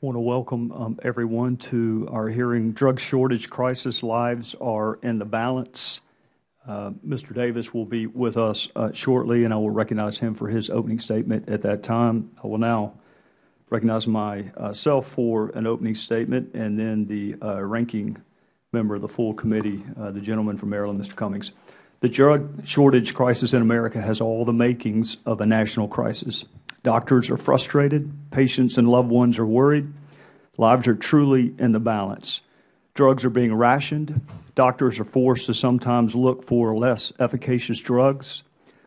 want to welcome um, everyone to our hearing, Drug Shortage Crisis Lives Are in the Balance. Uh, Mr. Davis will be with us uh, shortly, and I will recognize him for his opening statement at that time. I will now recognize myself for an opening statement, and then the uh, ranking member of the full committee, uh, the gentleman from Maryland, Mr. Cummings. The drug shortage crisis in America has all the makings of a national crisis. Doctors are frustrated, patients and loved ones are worried, lives are truly in the balance. Drugs are being rationed, doctors are forced to sometimes look for less efficacious drugs,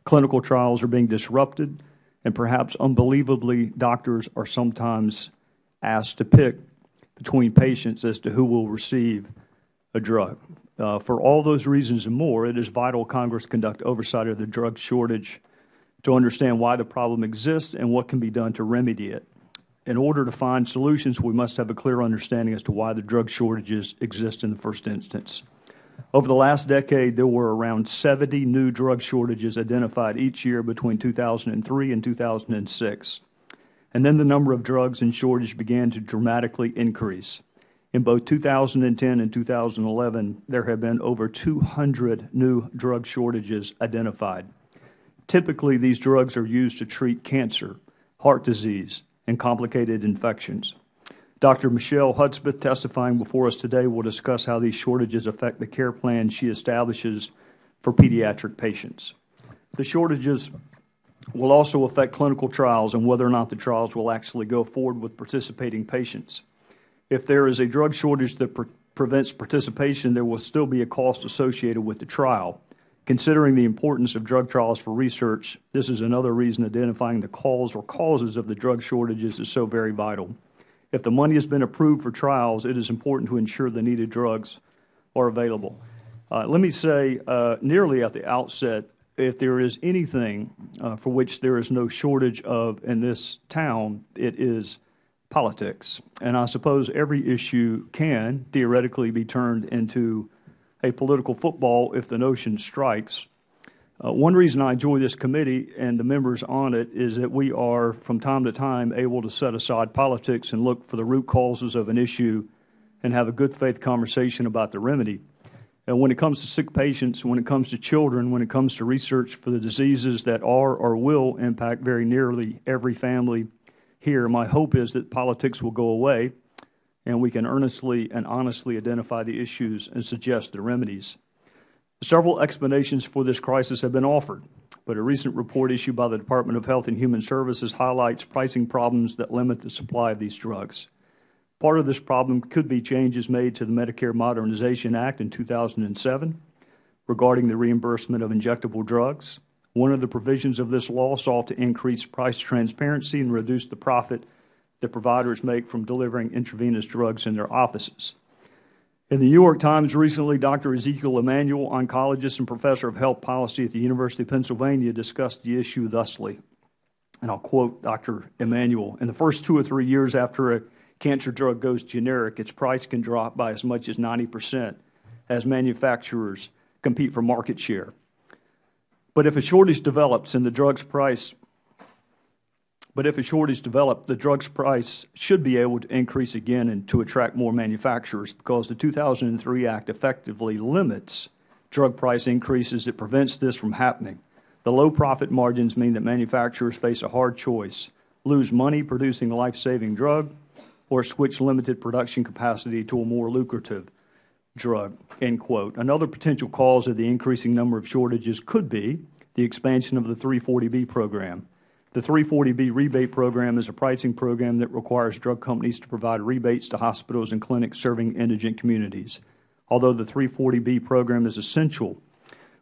clinical trials are being disrupted, and perhaps unbelievably, doctors are sometimes asked to pick between patients as to who will receive a drug. Uh, for all those reasons and more, it is vital Congress conduct oversight of the drug shortage to understand why the problem exists and what can be done to remedy it. In order to find solutions, we must have a clear understanding as to why the drug shortages exist in the first instance. Over the last decade, there were around 70 new drug shortages identified each year between 2003 and 2006. And then the number of drugs in shortage began to dramatically increase. In both 2010 and 2011, there have been over 200 new drug shortages identified. Typically, these drugs are used to treat cancer, heart disease, and complicated infections. Dr. Michelle Hudspeth, testifying before us today, will discuss how these shortages affect the care plan she establishes for pediatric patients. The shortages will also affect clinical trials and whether or not the trials will actually go forward with participating patients. If there is a drug shortage that pre prevents participation, there will still be a cost associated with the trial. Considering the importance of drug trials for research, this is another reason identifying the cause or causes of the drug shortages is so very vital. If the money has been approved for trials, it is important to ensure the needed drugs are available. Uh, let me say uh, nearly at the outset, if there is anything uh, for which there is no shortage of in this town, it is politics. And I suppose every issue can theoretically be turned into a political football if the notion strikes. Uh, one reason I enjoy this committee and the members on it is that we are, from time to time, able to set aside politics and look for the root causes of an issue and have a good faith conversation about the remedy. And when it comes to sick patients, when it comes to children, when it comes to research for the diseases that are or will impact very nearly every family here, my hope is that politics will go away and we can earnestly and honestly identify the issues and suggest the remedies. Several explanations for this crisis have been offered, but a recent report issued by the Department of Health and Human Services highlights pricing problems that limit the supply of these drugs. Part of this problem could be changes made to the Medicare Modernization Act in 2007 regarding the reimbursement of injectable drugs. One of the provisions of this law sought to increase price transparency and reduce the profit that providers make from delivering intravenous drugs in their offices. In the New York Times recently, Dr. Ezekiel Emanuel, oncologist and professor of health policy at the University of Pennsylvania, discussed the issue thusly. And I'll quote Dr. Emanuel In the first two or three years after a cancer drug goes generic, its price can drop by as much as 90 percent as manufacturers compete for market share. But if a shortage develops and the drug's price but if a shortage develops, the drug's price should be able to increase again and to attract more manufacturers because the 2003 Act effectively limits drug price increases. It prevents this from happening. The low profit margins mean that manufacturers face a hard choice, lose money producing a life-saving drug or switch limited production capacity to a more lucrative drug, end quote. Another potential cause of the increasing number of shortages could be the expansion of the 340B program. The 340B rebate program is a pricing program that requires drug companies to provide rebates to hospitals and clinics serving indigent communities. Although the 340B program is essential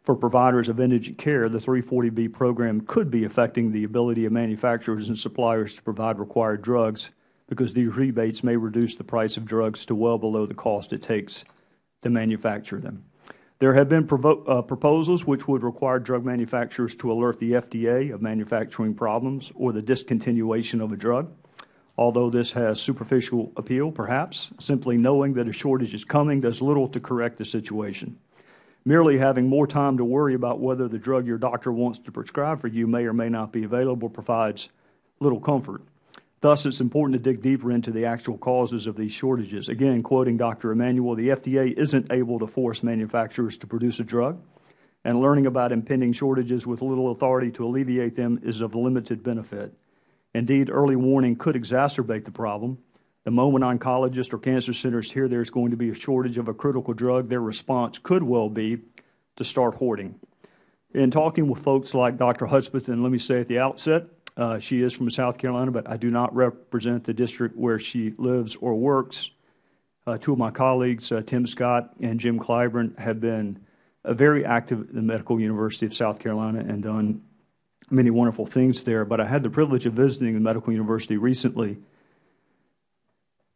for providers of indigent care, the 340B program could be affecting the ability of manufacturers and suppliers to provide required drugs because these rebates may reduce the price of drugs to well below the cost it takes to manufacture them. There have been uh, proposals which would require drug manufacturers to alert the FDA of manufacturing problems or the discontinuation of a drug. Although this has superficial appeal, perhaps, simply knowing that a shortage is coming does little to correct the situation. Merely having more time to worry about whether the drug your doctor wants to prescribe for you may or may not be available provides little comfort. Thus, it's important to dig deeper into the actual causes of these shortages. Again, quoting Dr. Emanuel, the FDA isn't able to force manufacturers to produce a drug, and learning about impending shortages with little authority to alleviate them is of limited benefit. Indeed, early warning could exacerbate the problem. The moment oncologists or cancer centers hear there's going to be a shortage of a critical drug, their response could well be to start hoarding. In talking with folks like Dr. Hudspeth, and let me say at the outset, uh, she is from South Carolina, but I do not represent the district where she lives or works. Uh, two of my colleagues, uh, Tim Scott and Jim Clyburn, have been uh, very active at the Medical University of South Carolina and done many wonderful things there. But I had the privilege of visiting the Medical University recently,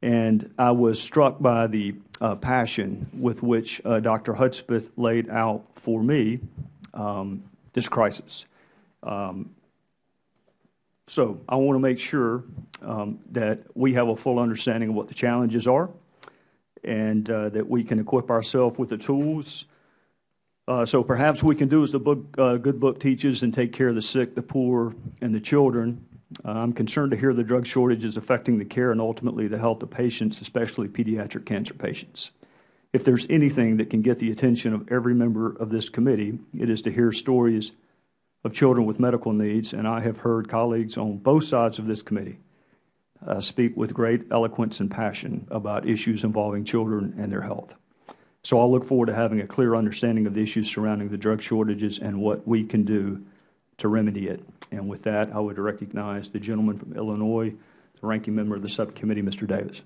and I was struck by the uh, passion with which uh, Dr. Hudspeth laid out for me um, this crisis. Um, so I want to make sure um, that we have a full understanding of what the challenges are and uh, that we can equip ourselves with the tools. Uh, so perhaps we can do as the book, uh, good book teaches and take care of the sick, the poor, and the children. Uh, I'm concerned to hear the drug shortages affecting the care and ultimately the health of patients, especially pediatric cancer patients. If there's anything that can get the attention of every member of this committee, it is to hear stories of children with medical needs, and I have heard colleagues on both sides of this committee uh, speak with great eloquence and passion about issues involving children and their health. So I'll look forward to having a clear understanding of the issues surrounding the drug shortages and what we can do to remedy it. And with that, I would recognize the gentleman from Illinois, the ranking member of the subcommittee, Mr. Davis.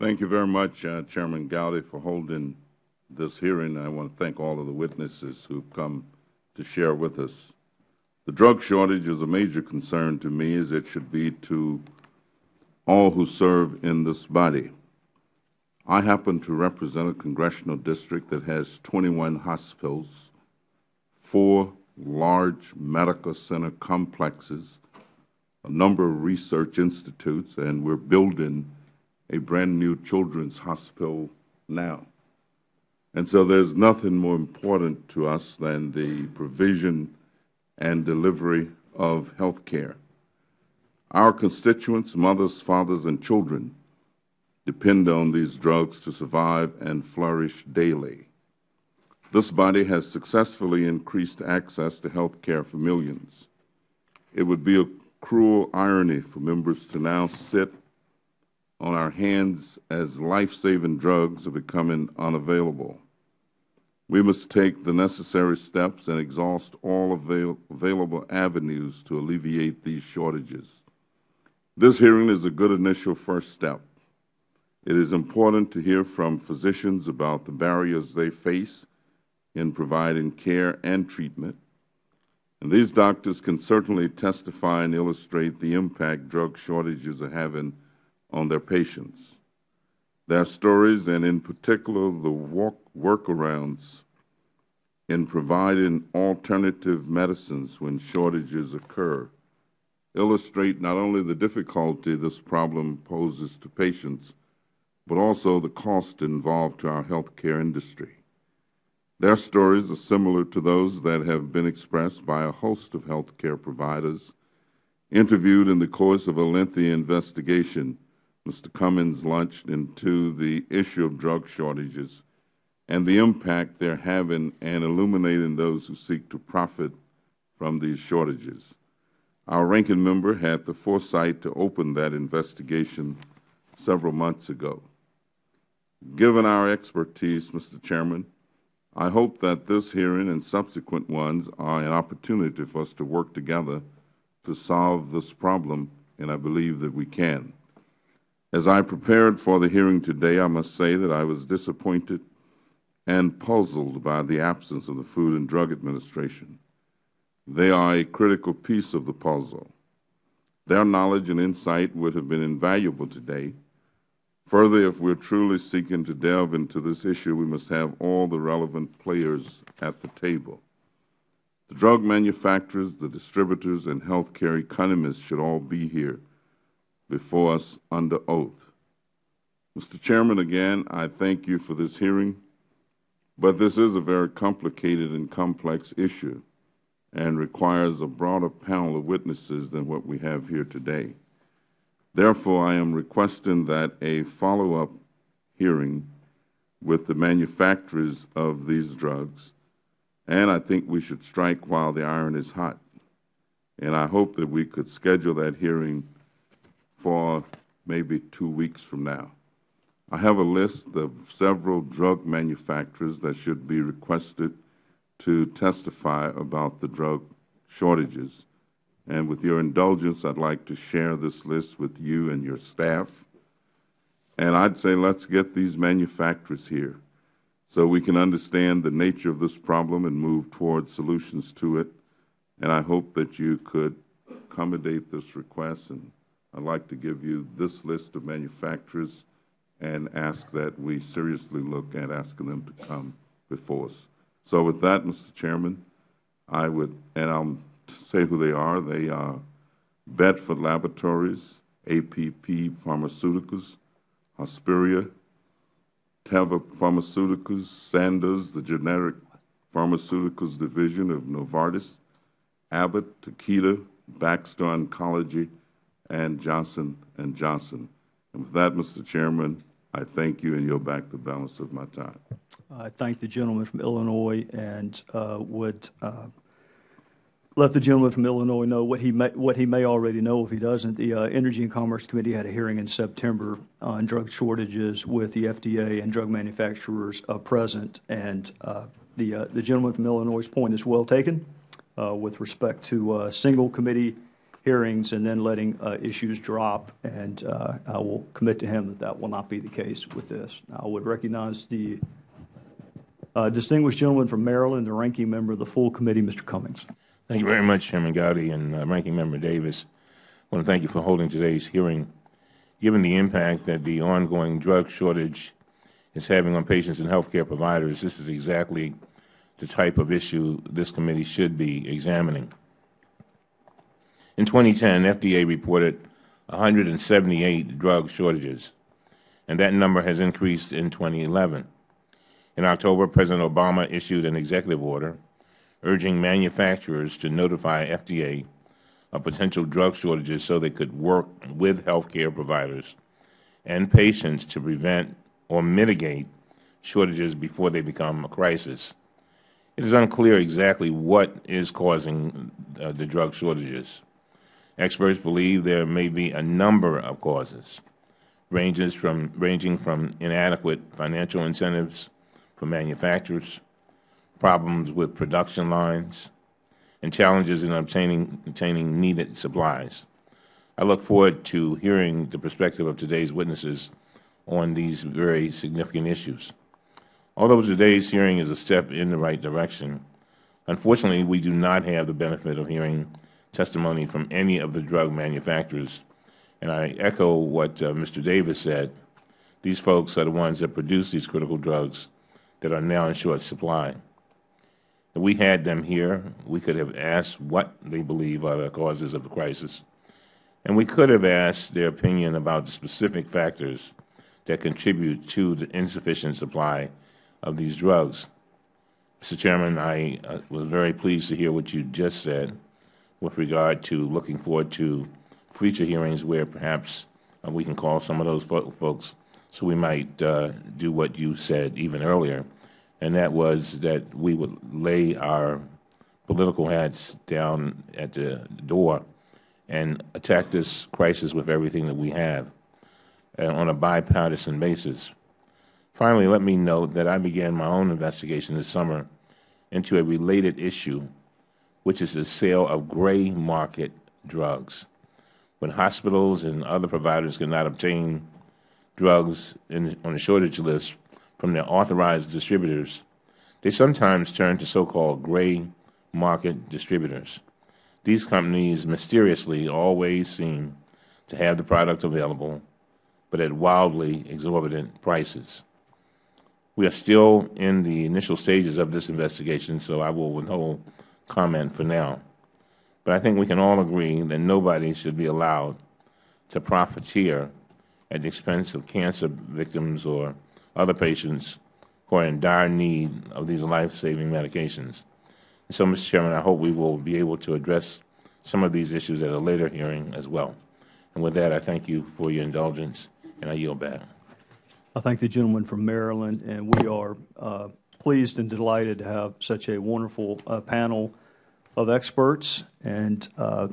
Thank you very much, uh, Chairman Gowdy, for holding this hearing. I want to thank all of the witnesses who have come to share with us. The drug shortage is a major concern to me, as it should be to all who serve in this body. I happen to represent a congressional district that has 21 hospitals, four large medical center complexes, a number of research institutes, and we are building a brand new children's hospital now. And so there is nothing more important to us than the provision and delivery of health care. Our constituents, mothers, fathers, and children, depend on these drugs to survive and flourish daily. This body has successfully increased access to health care for millions. It would be a cruel irony for members to now sit on our hands as life-saving drugs are becoming unavailable. We must take the necessary steps and exhaust all avail available avenues to alleviate these shortages. This hearing is a good initial first step. It is important to hear from physicians about the barriers they face in providing care and treatment. And these doctors can certainly testify and illustrate the impact drug shortages are having on their patients. Their stories, and in particular the walk workarounds in providing alternative medicines when shortages occur, illustrate not only the difficulty this problem poses to patients, but also the cost involved to our health care industry. Their stories are similar to those that have been expressed by a host of health care providers interviewed in the course of a lengthy investigation Mr. Cummings launched into the issue of drug shortages and the impact they are having and illuminating those who seek to profit from these shortages. Our ranking member had the foresight to open that investigation several months ago. Given our expertise, Mr. Chairman, I hope that this hearing and subsequent ones are an opportunity for us to work together to solve this problem, and I believe that we can. As I prepared for the hearing today, I must say that I was disappointed and puzzled by the absence of the Food and Drug Administration. They are a critical piece of the puzzle. Their knowledge and insight would have been invaluable today. Further, if we are truly seeking to delve into this issue, we must have all the relevant players at the table. The drug manufacturers, the distributors, and health care economists should all be here before us under oath. Mr. Chairman, again, I thank you for this hearing, but this is a very complicated and complex issue and requires a broader panel of witnesses than what we have here today. Therefore, I am requesting that a follow-up hearing with the manufacturers of these drugs, and I think we should strike while the iron is hot. And I hope that we could schedule that hearing for maybe two weeks from now. I have a list of several drug manufacturers that should be requested to testify about the drug shortages. And with your indulgence, I'd like to share this list with you and your staff. And I'd say let's get these manufacturers here so we can understand the nature of this problem and move toward solutions to it. And I hope that you could accommodate this request. And I'd like to give you this list of manufacturers and ask that we seriously look at asking them to come before us. So with that, Mr. Chairman, I would, and I'll say who they are. They are Bedford Laboratories, APP Pharmaceuticals, Hospira, Teva Pharmaceuticals, Sandoz, the Generic Pharmaceuticals Division of Novartis, Abbott, Takeda, Baxter Oncology, and Johnson & Johnson. And with that, Mr. Chairman, I thank you and yield back the balance of my time. I thank the gentleman from Illinois and uh, would uh, let the gentleman from Illinois know what he may, what he may already know if he doesn't. The uh, Energy and Commerce Committee had a hearing in September on drug shortages with the FDA and drug manufacturers uh, present, and uh, the uh, the gentleman from Illinois' point is well taken with respect to single committee hearings and then letting uh, issues drop, and uh, I will commit to him that that will not be the case with this. I would recognize the uh, distinguished gentleman from Maryland, the ranking member of the full committee, Mr. Cummings. Thank you very much, Chairman Gowdy and uh, Ranking Member Davis. I want to thank you for holding today's hearing. Given the impact that the ongoing drug shortage is having on patients and health care providers, this is exactly the type of issue this committee should be examining. In 2010, FDA reported 178 drug shortages, and that number has increased in 2011. In October, President Obama issued an executive order urging manufacturers to notify FDA of potential drug shortages so they could work with health care providers and patients to prevent or mitigate shortages before they become a crisis. It is unclear exactly what is causing uh, the drug shortages. Experts believe there may be a number of causes, from, ranging from inadequate financial incentives for manufacturers, problems with production lines, and challenges in obtaining, obtaining needed supplies. I look forward to hearing the perspective of today's witnesses on these very significant issues. Although today's hearing is a step in the right direction, unfortunately, we do not have the benefit of hearing testimony from any of the drug manufacturers. And I echo what uh, Mr. Davis said. These folks are the ones that produce these critical drugs that are now in short supply. If we had them here, we could have asked what they believe are the causes of the crisis. And we could have asked their opinion about the specific factors that contribute to the insufficient supply of these drugs. Mr. Chairman, I uh, was very pleased to hear what you just said with regard to looking forward to future hearings where perhaps uh, we can call some of those fo folks so we might uh, do what you said even earlier, and that was that we would lay our political hats down at the door and attack this crisis with everything that we have uh, on a bipartisan basis. Finally, let me note that I began my own investigation this summer into a related issue which is the sale of gray market drugs. When hospitals and other providers cannot obtain drugs in, on the shortage list from their authorized distributors, they sometimes turn to so-called gray market distributors. These companies mysteriously always seem to have the product available, but at wildly exorbitant prices. We are still in the initial stages of this investigation, so I will withhold comment for now. But I think we can all agree that nobody should be allowed to profiteer at the expense of cancer victims or other patients who are in dire need of these life-saving medications. So, Mr. Chairman, I hope we will be able to address some of these issues at a later hearing as well. And with that, I thank you for your indulgence, and I yield back. I thank the gentleman from Maryland, and we are uh, pleased and delighted to have such a wonderful uh, panel of experts. And uh,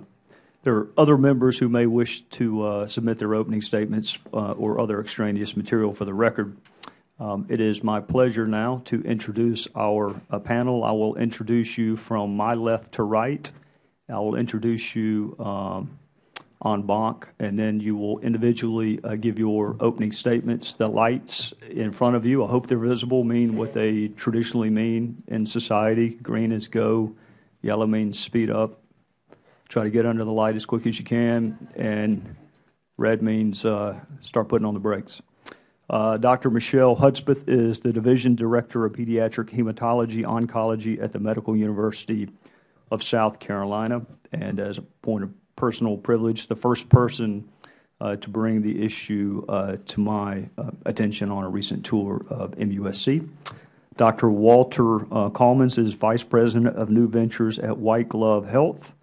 there are other members who may wish to uh, submit their opening statements uh, or other extraneous material for the record. Um, it is my pleasure now to introduce our uh, panel. I will introduce you from my left to right. I will introduce you um, en banc, and then you will individually uh, give your opening statements. The lights in front of you, I hope they're visible, mean what they traditionally mean in society. Green is go, yellow means speed up. Try to get under the light as quick as you can, and red means uh, start putting on the brakes. Uh, Dr. Michelle Hudspeth is the Division Director of Pediatric Hematology Oncology at the Medical University of South Carolina. And as a point of personal privilege, the first person uh, to bring the issue uh, to my uh, attention on a recent tour of MUSC. Dr. Walter uh, is Vice President of New Ventures at White Glove Health.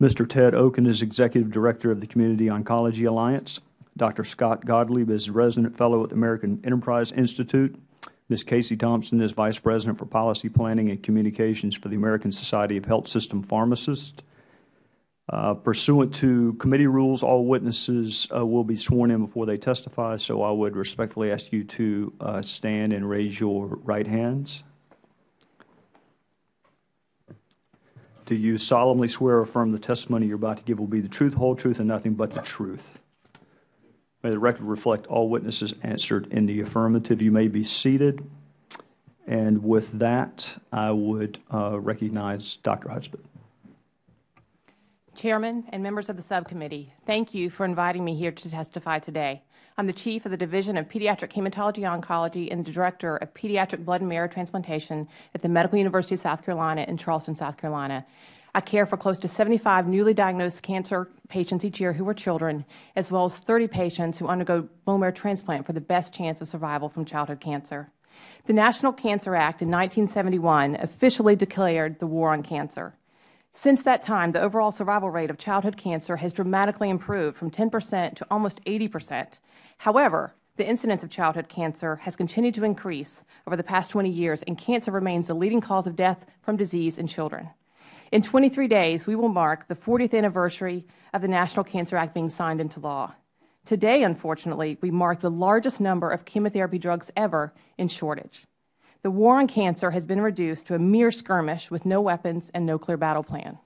Mr. Ted Okon is Executive Director of the Community Oncology Alliance. Dr. Scott Gottlieb is Resident Fellow at the American Enterprise Institute. Ms. Kasey Thompson is Vice President for Policy Planning and Communications for the American Society of Health System Pharmacists. Uh, pursuant to committee rules, all witnesses uh, will be sworn in before they testify, so I would respectfully ask you to uh, stand and raise your right hands. Do you solemnly swear or affirm the testimony you're about to give will be the truth, whole truth, and nothing but the truth? May the record reflect all witnesses answered in the affirmative. You may be seated. And with that, I would uh, recognize Dr. Hudspeth. Chairman and members of the subcommittee, thank you for inviting me here to testify today. I'm the Chief of the Division of Pediatric Hematology Oncology and the Director of Pediatric Blood and Marrow Transplantation at the Medical University of South Carolina in Charleston, South Carolina. I care for close to 75 newly diagnosed cancer patients each year who are children, as well as 30 patients who undergo bone marrow transplant for the best chance of survival from childhood cancer. The National Cancer Act in 1971 officially declared the war on cancer. Since that time, the overall survival rate of childhood cancer has dramatically improved from 10 percent to almost 80 percent. However, the incidence of childhood cancer has continued to increase over the past 20 years, and cancer remains the leading cause of death from disease in children. In 23 days, we will mark the 40th anniversary of the National Cancer Act being signed into law. Today, unfortunately, we mark the largest number of chemotherapy drugs ever in shortage. The war on cancer has been reduced to a mere skirmish with no weapons and no clear battle plan.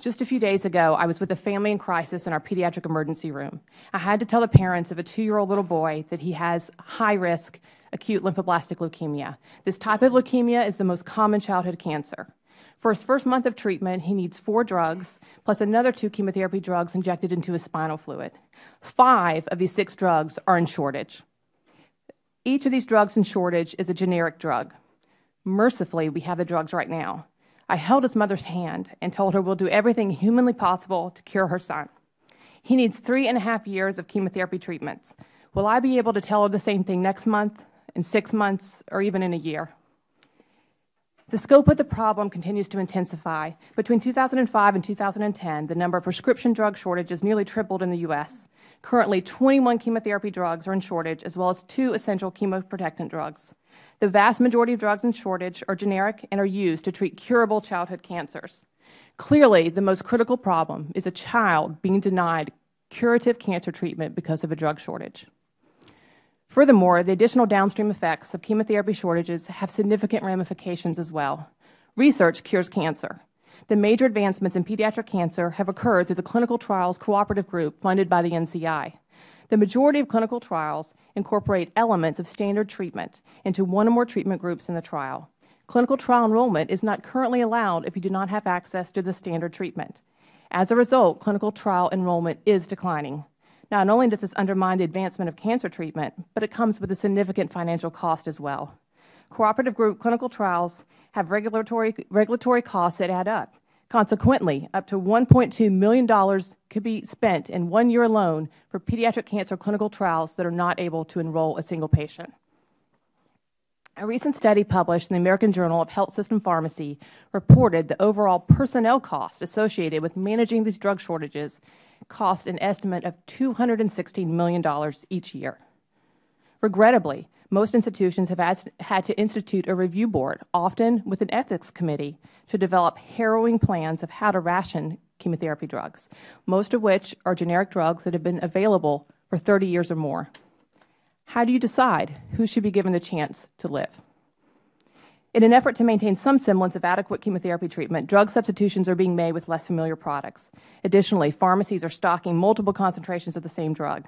Just a few days ago, I was with a family in crisis in our pediatric emergency room. I had to tell the parents of a two-year-old little boy that he has high-risk acute lymphoblastic leukemia. This type of leukemia is the most common childhood cancer. For his first month of treatment, he needs four drugs, plus another two chemotherapy drugs injected into his spinal fluid. Five of these six drugs are in shortage. Each of these drugs in shortage is a generic drug. Mercifully, we have the drugs right now. I held his mother's hand and told her we'll do everything humanly possible to cure her son. He needs three and a half years of chemotherapy treatments. Will I be able to tell her the same thing next month, in six months, or even in a year? The scope of the problem continues to intensify. Between 2005 and 2010, the number of prescription drug shortages nearly tripled in the U.S. Currently, 21 chemotherapy drugs are in shortage, as well as two essential chemoprotectant drugs. The vast majority of drugs in shortage are generic and are used to treat curable childhood cancers. Clearly, the most critical problem is a child being denied curative cancer treatment because of a drug shortage. Furthermore, the additional downstream effects of chemotherapy shortages have significant ramifications as well. Research cures cancer. The major advancements in pediatric cancer have occurred through the Clinical Trials Cooperative Group funded by the NCI. The majority of clinical trials incorporate elements of standard treatment into one or more treatment groups in the trial. Clinical trial enrollment is not currently allowed if you do not have access to the standard treatment. As a result, clinical trial enrollment is declining. Not only does this undermine the advancement of cancer treatment, but it comes with a significant financial cost as well. Cooperative group clinical trials have regulatory, regulatory costs that add up. Consequently, up to $1.2 million could be spent in one year alone for pediatric cancer clinical trials that are not able to enroll a single patient. A recent study published in the American Journal of Health System Pharmacy reported the overall personnel cost associated with managing these drug shortages cost an estimate of $216 million each year. Regrettably, most institutions have had to institute a review board, often with an ethics committee, to develop harrowing plans of how to ration chemotherapy drugs, most of which are generic drugs that have been available for 30 years or more. How do you decide who should be given the chance to live? In an effort to maintain some semblance of adequate chemotherapy treatment, drug substitutions are being made with less familiar products. Additionally, pharmacies are stocking multiple concentrations of the same drug.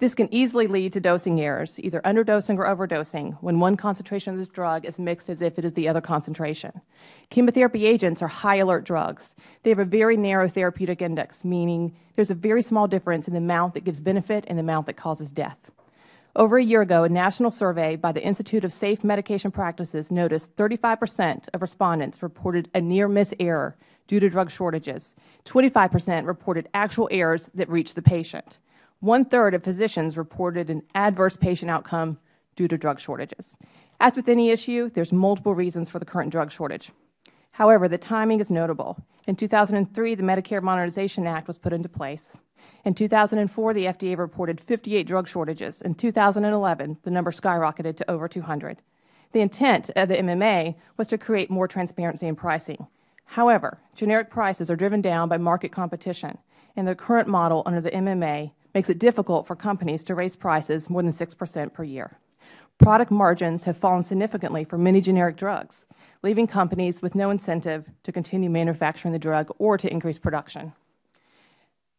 This can easily lead to dosing errors, either underdosing or overdosing, when one concentration of this drug is mixed as if it is the other concentration. Chemotherapy agents are high alert drugs. They have a very narrow therapeutic index, meaning there is a very small difference in the amount that gives benefit and the amount that causes death. Over a year ago, a national survey by the Institute of Safe Medication Practices noticed 35 percent of respondents reported a near-miss error due to drug shortages. 25 percent reported actual errors that reached the patient. One-third of physicians reported an adverse patient outcome due to drug shortages. As with any issue, there's multiple reasons for the current drug shortage. However, the timing is notable. In 2003, the Medicare Modernization Act was put into place. In 2004, the FDA reported 58 drug shortages. In 2011, the number skyrocketed to over 200. The intent of the MMA was to create more transparency in pricing. However, generic prices are driven down by market competition, and the current model under the MMA makes it difficult for companies to raise prices more than 6 percent per year. Product margins have fallen significantly for many generic drugs, leaving companies with no incentive to continue manufacturing the drug or to increase production.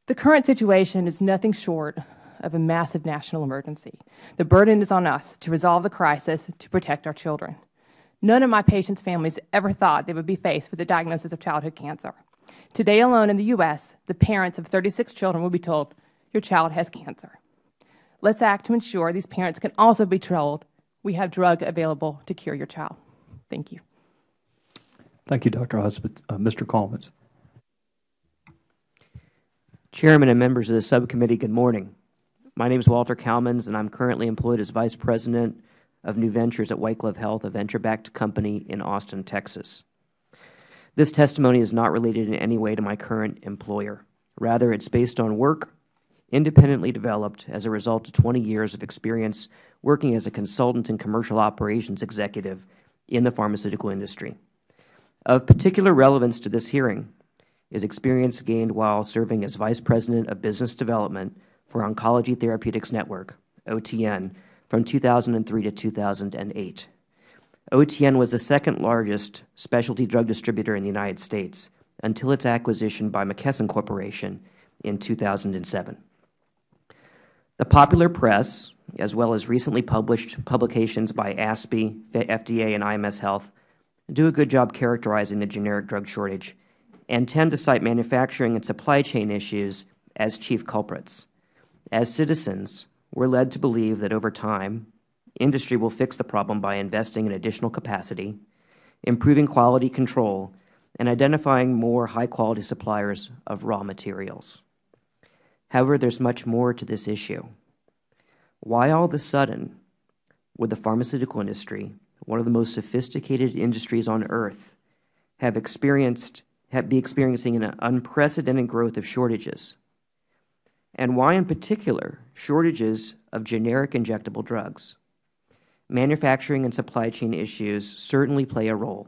The current situation is nothing short of a massive national emergency. The burden is on us to resolve the crisis to protect our children. None of my patients' families ever thought they would be faced with the diagnosis of childhood cancer. Today alone in the U.S., the parents of 36 children will be told, your child has cancer. Let's act to ensure these parents can also be told we have drug available to cure your child. Thank you. Thank you, Dr. Husband. Uh, Mr. Collins. Chairman and members of the subcommittee, good morning. My name is Walter Kalmans, and I am currently employed as Vice President of New Ventures at White Glove Health, a venture-backed company in Austin, Texas. This testimony is not related in any way to my current employer. Rather, it is based on work independently developed as a result of 20 years of experience working as a consultant and commercial operations executive in the pharmaceutical industry. Of particular relevance to this hearing is experience gained while serving as Vice President of Business Development for Oncology Therapeutics Network, OTN, from 2003 to 2008. OTN was the second largest specialty drug distributor in the United States until its acquisition by McKesson Corporation in 2007. The popular press, as well as recently published publications by ASPE, FDA, and IMS Health, do a good job characterizing the generic drug shortage and tend to cite manufacturing and supply chain issues as chief culprits. As citizens, we are led to believe that over time, industry will fix the problem by investing in additional capacity, improving quality control, and identifying more high-quality suppliers of raw materials. However, there is much more to this issue. Why all of a sudden would the pharmaceutical industry, one of the most sophisticated industries on earth, have experienced be experiencing an unprecedented growth of shortages, and why in particular shortages of generic injectable drugs. Manufacturing and supply chain issues certainly play a role,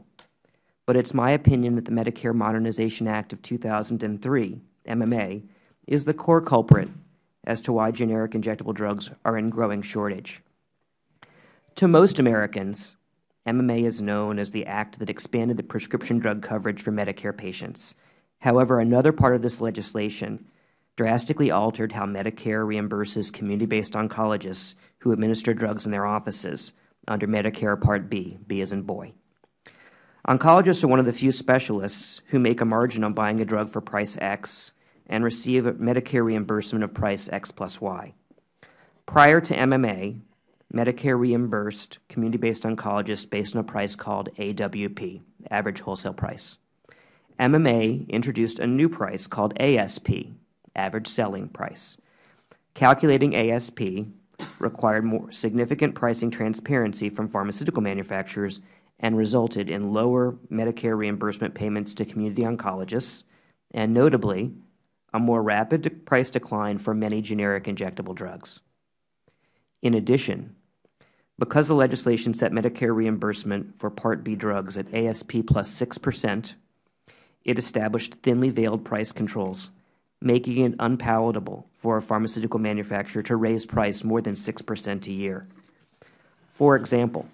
but it is my opinion that the Medicare Modernization Act of 2003, MMA, is the core culprit as to why generic injectable drugs are in growing shortage. To most Americans, MMA is known as the act that expanded the prescription drug coverage for Medicare patients. However, another part of this legislation drastically altered how Medicare reimburses community-based oncologists who administer drugs in their offices under Medicare Part B, B as in boy. Oncologists are one of the few specialists who make a margin on buying a drug for price X and receive a Medicare reimbursement of price X plus Y. Prior to MMA, Medicare reimbursed community-based oncologists based on a price called AWP, average wholesale price. MMA introduced a new price called ASP, average selling price. Calculating ASP required more significant pricing transparency from pharmaceutical manufacturers and resulted in lower Medicare reimbursement payments to community oncologists and notably a more rapid price decline for many generic injectable drugs. In addition, because the legislation set Medicare reimbursement for Part B drugs at ASP plus 6 percent, it established thinly veiled price controls, making it unpalatable for a pharmaceutical manufacturer to raise price more than 6 percent a year. For example,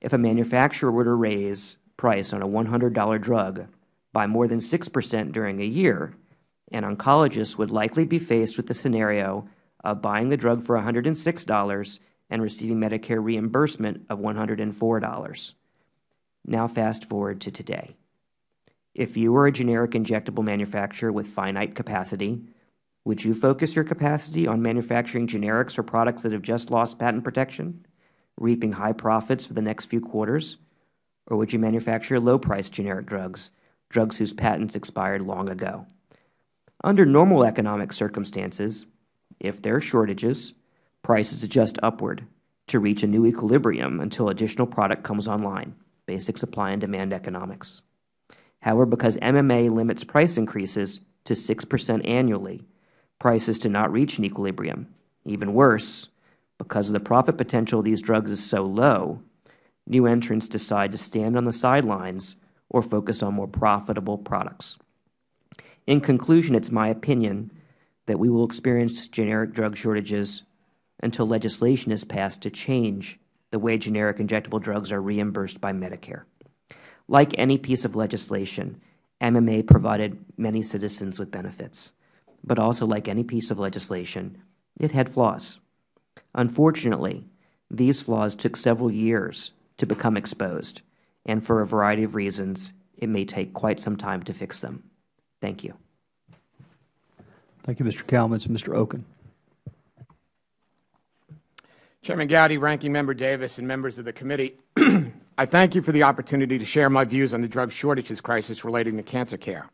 if a manufacturer were to raise price on a $100 drug by more than 6 percent during a year, an oncologist would likely be faced with the scenario of buying the drug for $106 and receiving Medicare reimbursement of $104. Now fast forward to today. If you were a generic injectable manufacturer with finite capacity, would you focus your capacity on manufacturing generics for products that have just lost patent protection, reaping high profits for the next few quarters? Or would you manufacture low-priced generic drugs, drugs whose patents expired long ago? Under normal economic circumstances, if there are shortages, prices adjust upward to reach a new equilibrium until additional product comes online, basic supply and demand economics. However, because MMA limits price increases to 6 percent annually, prices do not reach an equilibrium. Even worse, because the profit potential of these drugs is so low, new entrants decide to stand on the sidelines or focus on more profitable products. In conclusion, it is my opinion that we will experience generic drug shortages until legislation is passed to change the way generic injectable drugs are reimbursed by Medicare. Like any piece of legislation, MMA provided many citizens with benefits. But also, like any piece of legislation, it had flaws. Unfortunately, these flaws took several years to become exposed, and for a variety of reasons, it may take quite some time to fix them. Thank you. Thank you, Mr. Kalmans. Mr. Okon. Chairman Gowdy, Ranking Member Davis, and members of the committee, I thank you for the opportunity to share my views on the drug shortages crisis relating to cancer care.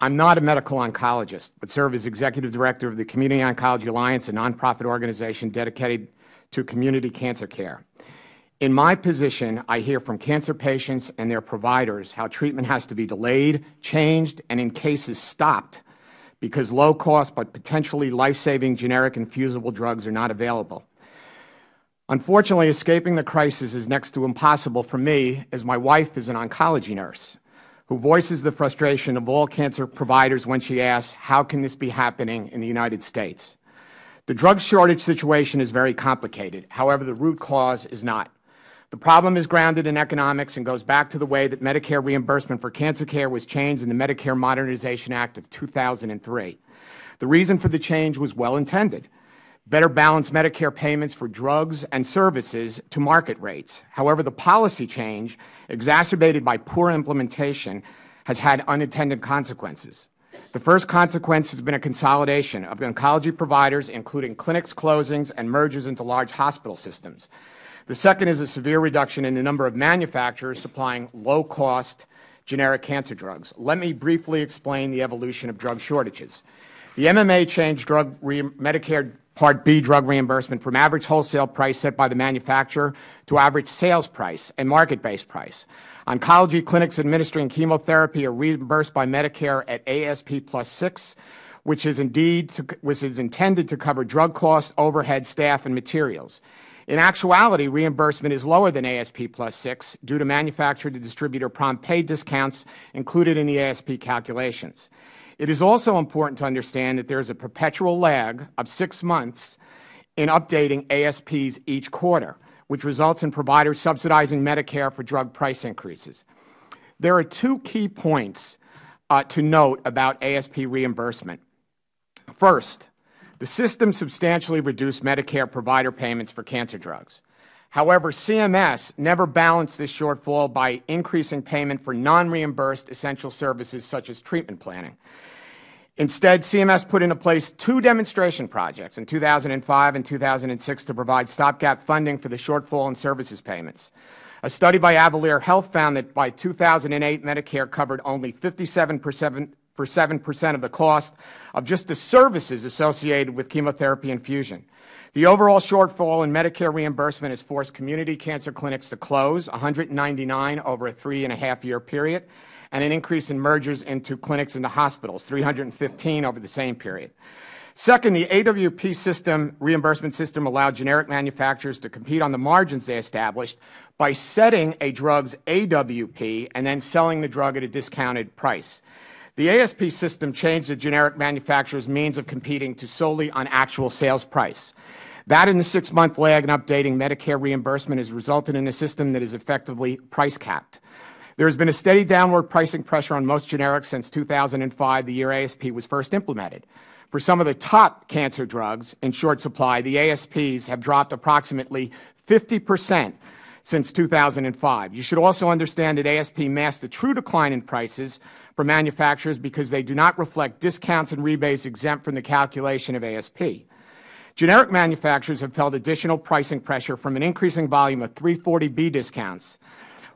I'm not a medical oncologist, but serve as Executive Director of the Community Oncology Alliance, a nonprofit organization dedicated to community cancer care. In my position, I hear from cancer patients and their providers how treatment has to be delayed, changed, and in cases stopped because low-cost but potentially life-saving generic infusible drugs are not available. Unfortunately, escaping the crisis is next to impossible for me, as my wife is an oncology nurse who voices the frustration of all cancer providers when she asks, how can this be happening in the United States? The drug shortage situation is very complicated. However, the root cause is not. The problem is grounded in economics and goes back to the way that Medicare reimbursement for cancer care was changed in the Medicare Modernization Act of 2003. The reason for the change was well intended better balance Medicare payments for drugs and services to market rates. However, the policy change, exacerbated by poor implementation, has had unintended consequences. The first consequence has been a consolidation of oncology providers, including clinics closings and mergers into large hospital systems. The second is a severe reduction in the number of manufacturers supplying low-cost generic cancer drugs. Let me briefly explain the evolution of drug shortages. The MMA changed drug Medicare Part B drug reimbursement from average wholesale price set by the manufacturer to average sales price and market-based price. Oncology clinics administering chemotherapy are reimbursed by Medicare at ASP plus 6, which is indeed to, which is intended to cover drug costs, overhead, staff, and materials. In actuality, reimbursement is lower than ASP plus 6 due to manufacturer to distributor prompt pay discounts included in the ASP calculations. It is also important to understand that there is a perpetual lag of six months in updating ASPs each quarter, which results in providers subsidizing Medicare for drug price increases. There are two key points uh, to note about ASP reimbursement. First, the system substantially reduced Medicare provider payments for cancer drugs. However, CMS never balanced this shortfall by increasing payment for non-reimbursed essential services such as treatment planning. Instead, CMS put into place two demonstration projects in 2005 and 2006 to provide stopgap funding for the shortfall in services payments. A study by Avalere Health found that by 2008, Medicare covered only 57 percent of the cost of just the services associated with chemotherapy infusion. The overall shortfall in Medicare reimbursement has forced community cancer clinics to close, 199 over a three and a half year period, and an increase in mergers into clinics into hospitals, 315 over the same period. Second, the AWP system, reimbursement system allowed generic manufacturers to compete on the margins they established by setting a drug's AWP and then selling the drug at a discounted price. The ASP system changed the generic manufacturer's means of competing to solely on actual sales price. That and the six-month lag in updating Medicare reimbursement has resulted in a system that is effectively price capped. There has been a steady downward pricing pressure on most generics since 2005, the year ASP was first implemented. For some of the top cancer drugs in short supply, the ASPs have dropped approximately 50 percent since 2005. You should also understand that ASP masks the true decline in prices for manufacturers because they do not reflect discounts and rebates exempt from the calculation of ASP. Generic manufacturers have felt additional pricing pressure from an increasing volume of 340B discounts,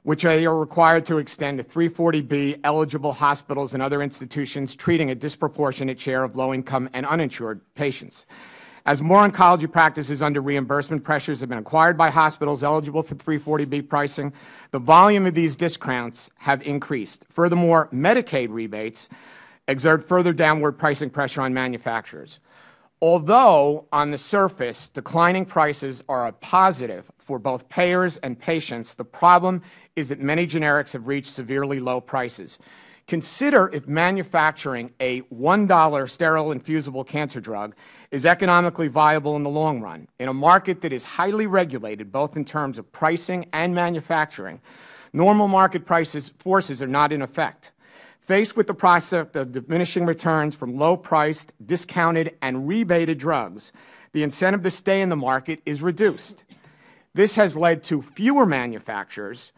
which they are required to extend to 340B eligible hospitals and other institutions treating a disproportionate share of low-income and uninsured patients. As more oncology practices under reimbursement pressures have been acquired by hospitals eligible for 340B pricing, the volume of these discounts have increased. Furthermore, Medicaid rebates exert further downward pricing pressure on manufacturers. Although, on the surface, declining prices are a positive for both payers and patients, the problem is that many generics have reached severely low prices. Consider if manufacturing a $1 sterile infusible cancer drug is economically viable in the long run. In a market that is highly regulated, both in terms of pricing and manufacturing, normal market prices forces are not in effect. Faced with the prospect of diminishing returns from low-priced, discounted, and rebated drugs, the incentive to stay in the market is reduced. This has led to fewer manufacturers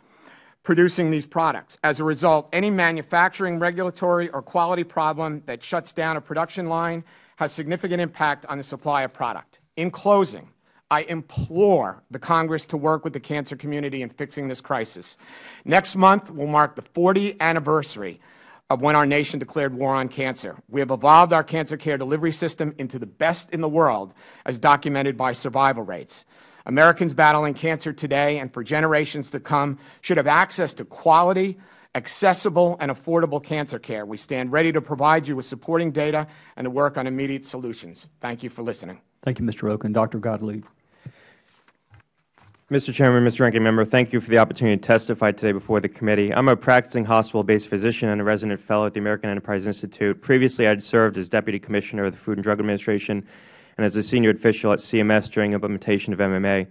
producing these products. As a result, any manufacturing, regulatory, or quality problem that shuts down a production line has significant impact on the supply of product. In closing, I implore the Congress to work with the cancer community in fixing this crisis. Next month will mark the 40th anniversary of when our nation declared war on cancer. We have evolved our cancer care delivery system into the best in the world, as documented by survival rates. Americans battling cancer today and for generations to come should have access to quality, accessible, and affordable cancer care. We stand ready to provide you with supporting data and to work on immediate solutions. Thank you for listening. Thank you, Mr. Okon. Dr. Gottlieb. Mr. Chairman, Mr. Ranking Member, thank you for the opportunity to testify today before the committee. I'm a practicing hospital-based physician and a resident fellow at the American Enterprise Institute. Previously, I had served as Deputy Commissioner of the Food and Drug Administration and as a senior official at CMS during implementation of MMA.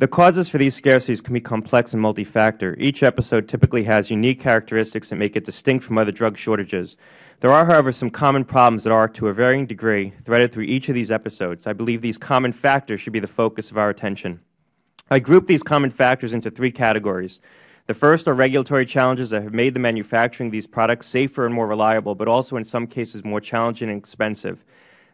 The causes for these scarcities can be complex and multi-factor. Each episode typically has unique characteristics that make it distinct from other drug shortages. There are, however, some common problems that are, to a varying degree, threaded through each of these episodes. I believe these common factors should be the focus of our attention. I group these common factors into three categories. The first are regulatory challenges that have made the manufacturing of these products safer and more reliable, but also in some cases more challenging and expensive.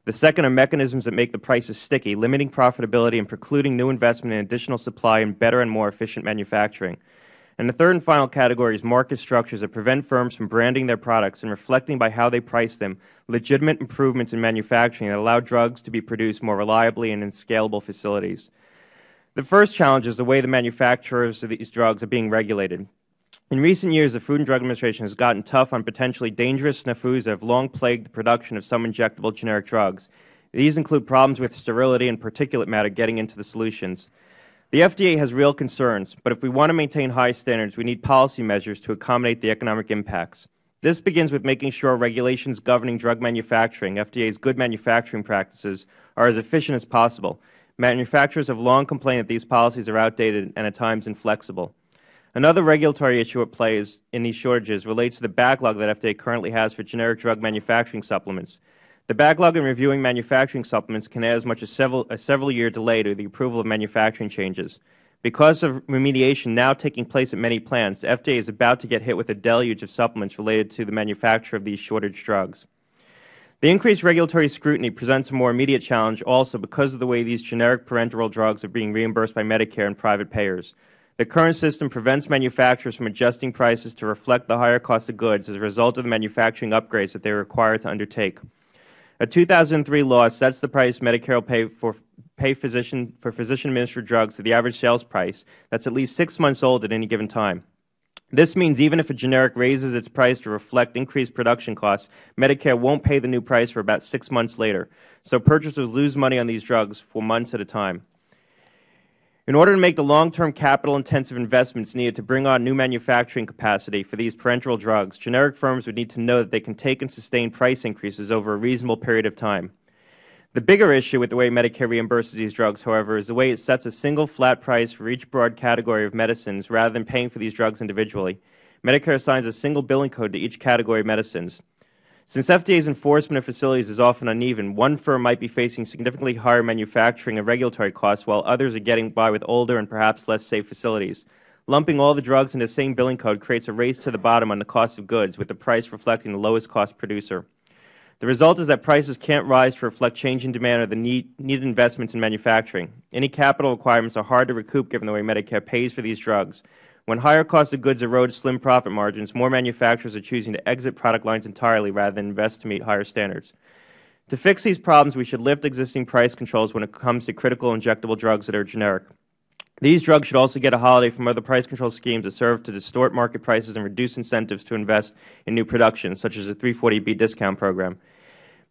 The second are mechanisms that make the prices sticky, limiting profitability and precluding new investment in additional supply and better and more efficient manufacturing. And the third and final category is market structures that prevent firms from branding their products and reflecting by how they price them legitimate improvements in manufacturing that allow drugs to be produced more reliably and in scalable facilities. The first challenge is the way the manufacturers of these drugs are being regulated. In recent years, the Food and Drug Administration has gotten tough on potentially dangerous snafus that have long plagued the production of some injectable generic drugs. These include problems with sterility and particulate matter getting into the solutions. The FDA has real concerns, but if we want to maintain high standards, we need policy measures to accommodate the economic impacts. This begins with making sure regulations governing drug manufacturing, FDA's good manufacturing practices, are as efficient as possible. Manufacturers have long complained that these policies are outdated and at times inflexible. Another regulatory issue at play in these shortages relates to the backlog that FDA currently has for generic drug manufacturing supplements. The backlog in reviewing manufacturing supplements can add as much as several, a several-year delay to the approval of manufacturing changes. Because of remediation now taking place at many plants, the FDA is about to get hit with a deluge of supplements related to the manufacture of these shortage drugs. The increased regulatory scrutiny presents a more immediate challenge also because of the way these generic parenteral drugs are being reimbursed by Medicare and private payers. The current system prevents manufacturers from adjusting prices to reflect the higher cost of goods as a result of the manufacturing upgrades that they are required to undertake. A 2003 law sets the price Medicare will pay for pay physician for physician administered drugs to the average sales price that's at least 6 months old at any given time. This means even if a generic raises its price to reflect increased production costs, Medicare won't pay the new price for about six months later, so purchasers lose money on these drugs for months at a time. In order to make the long-term capital-intensive investments needed to bring on new manufacturing capacity for these parenteral drugs, generic firms would need to know that they can take and sustain price increases over a reasonable period of time. The bigger issue with the way Medicare reimburses these drugs, however, is the way it sets a single flat price for each broad category of medicines rather than paying for these drugs individually. Medicare assigns a single billing code to each category of medicines. Since FDA's enforcement of facilities is often uneven, one firm might be facing significantly higher manufacturing and regulatory costs while others are getting by with older and perhaps less safe facilities. Lumping all the drugs into the same billing code creates a race to the bottom on the cost of goods, with the price reflecting the lowest cost producer. The result is that prices can't rise to reflect changing demand or the need, needed investments in manufacturing. Any capital requirements are hard to recoup given the way Medicare pays for these drugs. When higher cost of goods erode slim profit margins, more manufacturers are choosing to exit product lines entirely rather than invest to meet higher standards. To fix these problems, we should lift existing price controls when it comes to critical injectable drugs that are generic. These drugs should also get a holiday from other price control schemes that serve to distort market prices and reduce incentives to invest in new production, such as the 340B discount program.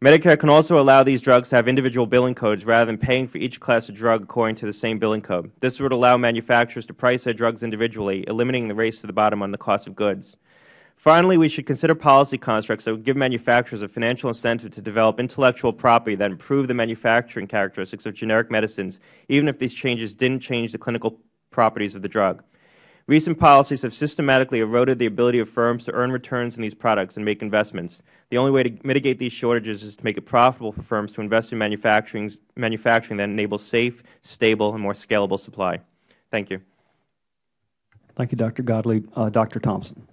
Medicare can also allow these drugs to have individual billing codes rather than paying for each class of drug according to the same billing code. This would allow manufacturers to price their drugs individually, eliminating the race to the bottom on the cost of goods. Finally, we should consider policy constructs that would give manufacturers a financial incentive to develop intellectual property that improve the manufacturing characteristics of generic medicines, even if these changes didn't change the clinical properties of the drug. Recent policies have systematically eroded the ability of firms to earn returns on these products and make investments. The only way to mitigate these shortages is to make it profitable for firms to invest in manufacturing, manufacturing that enables safe, stable, and more scalable supply. Thank you. Thank you, Dr. Gottlieb. Uh, Dr. Thompson.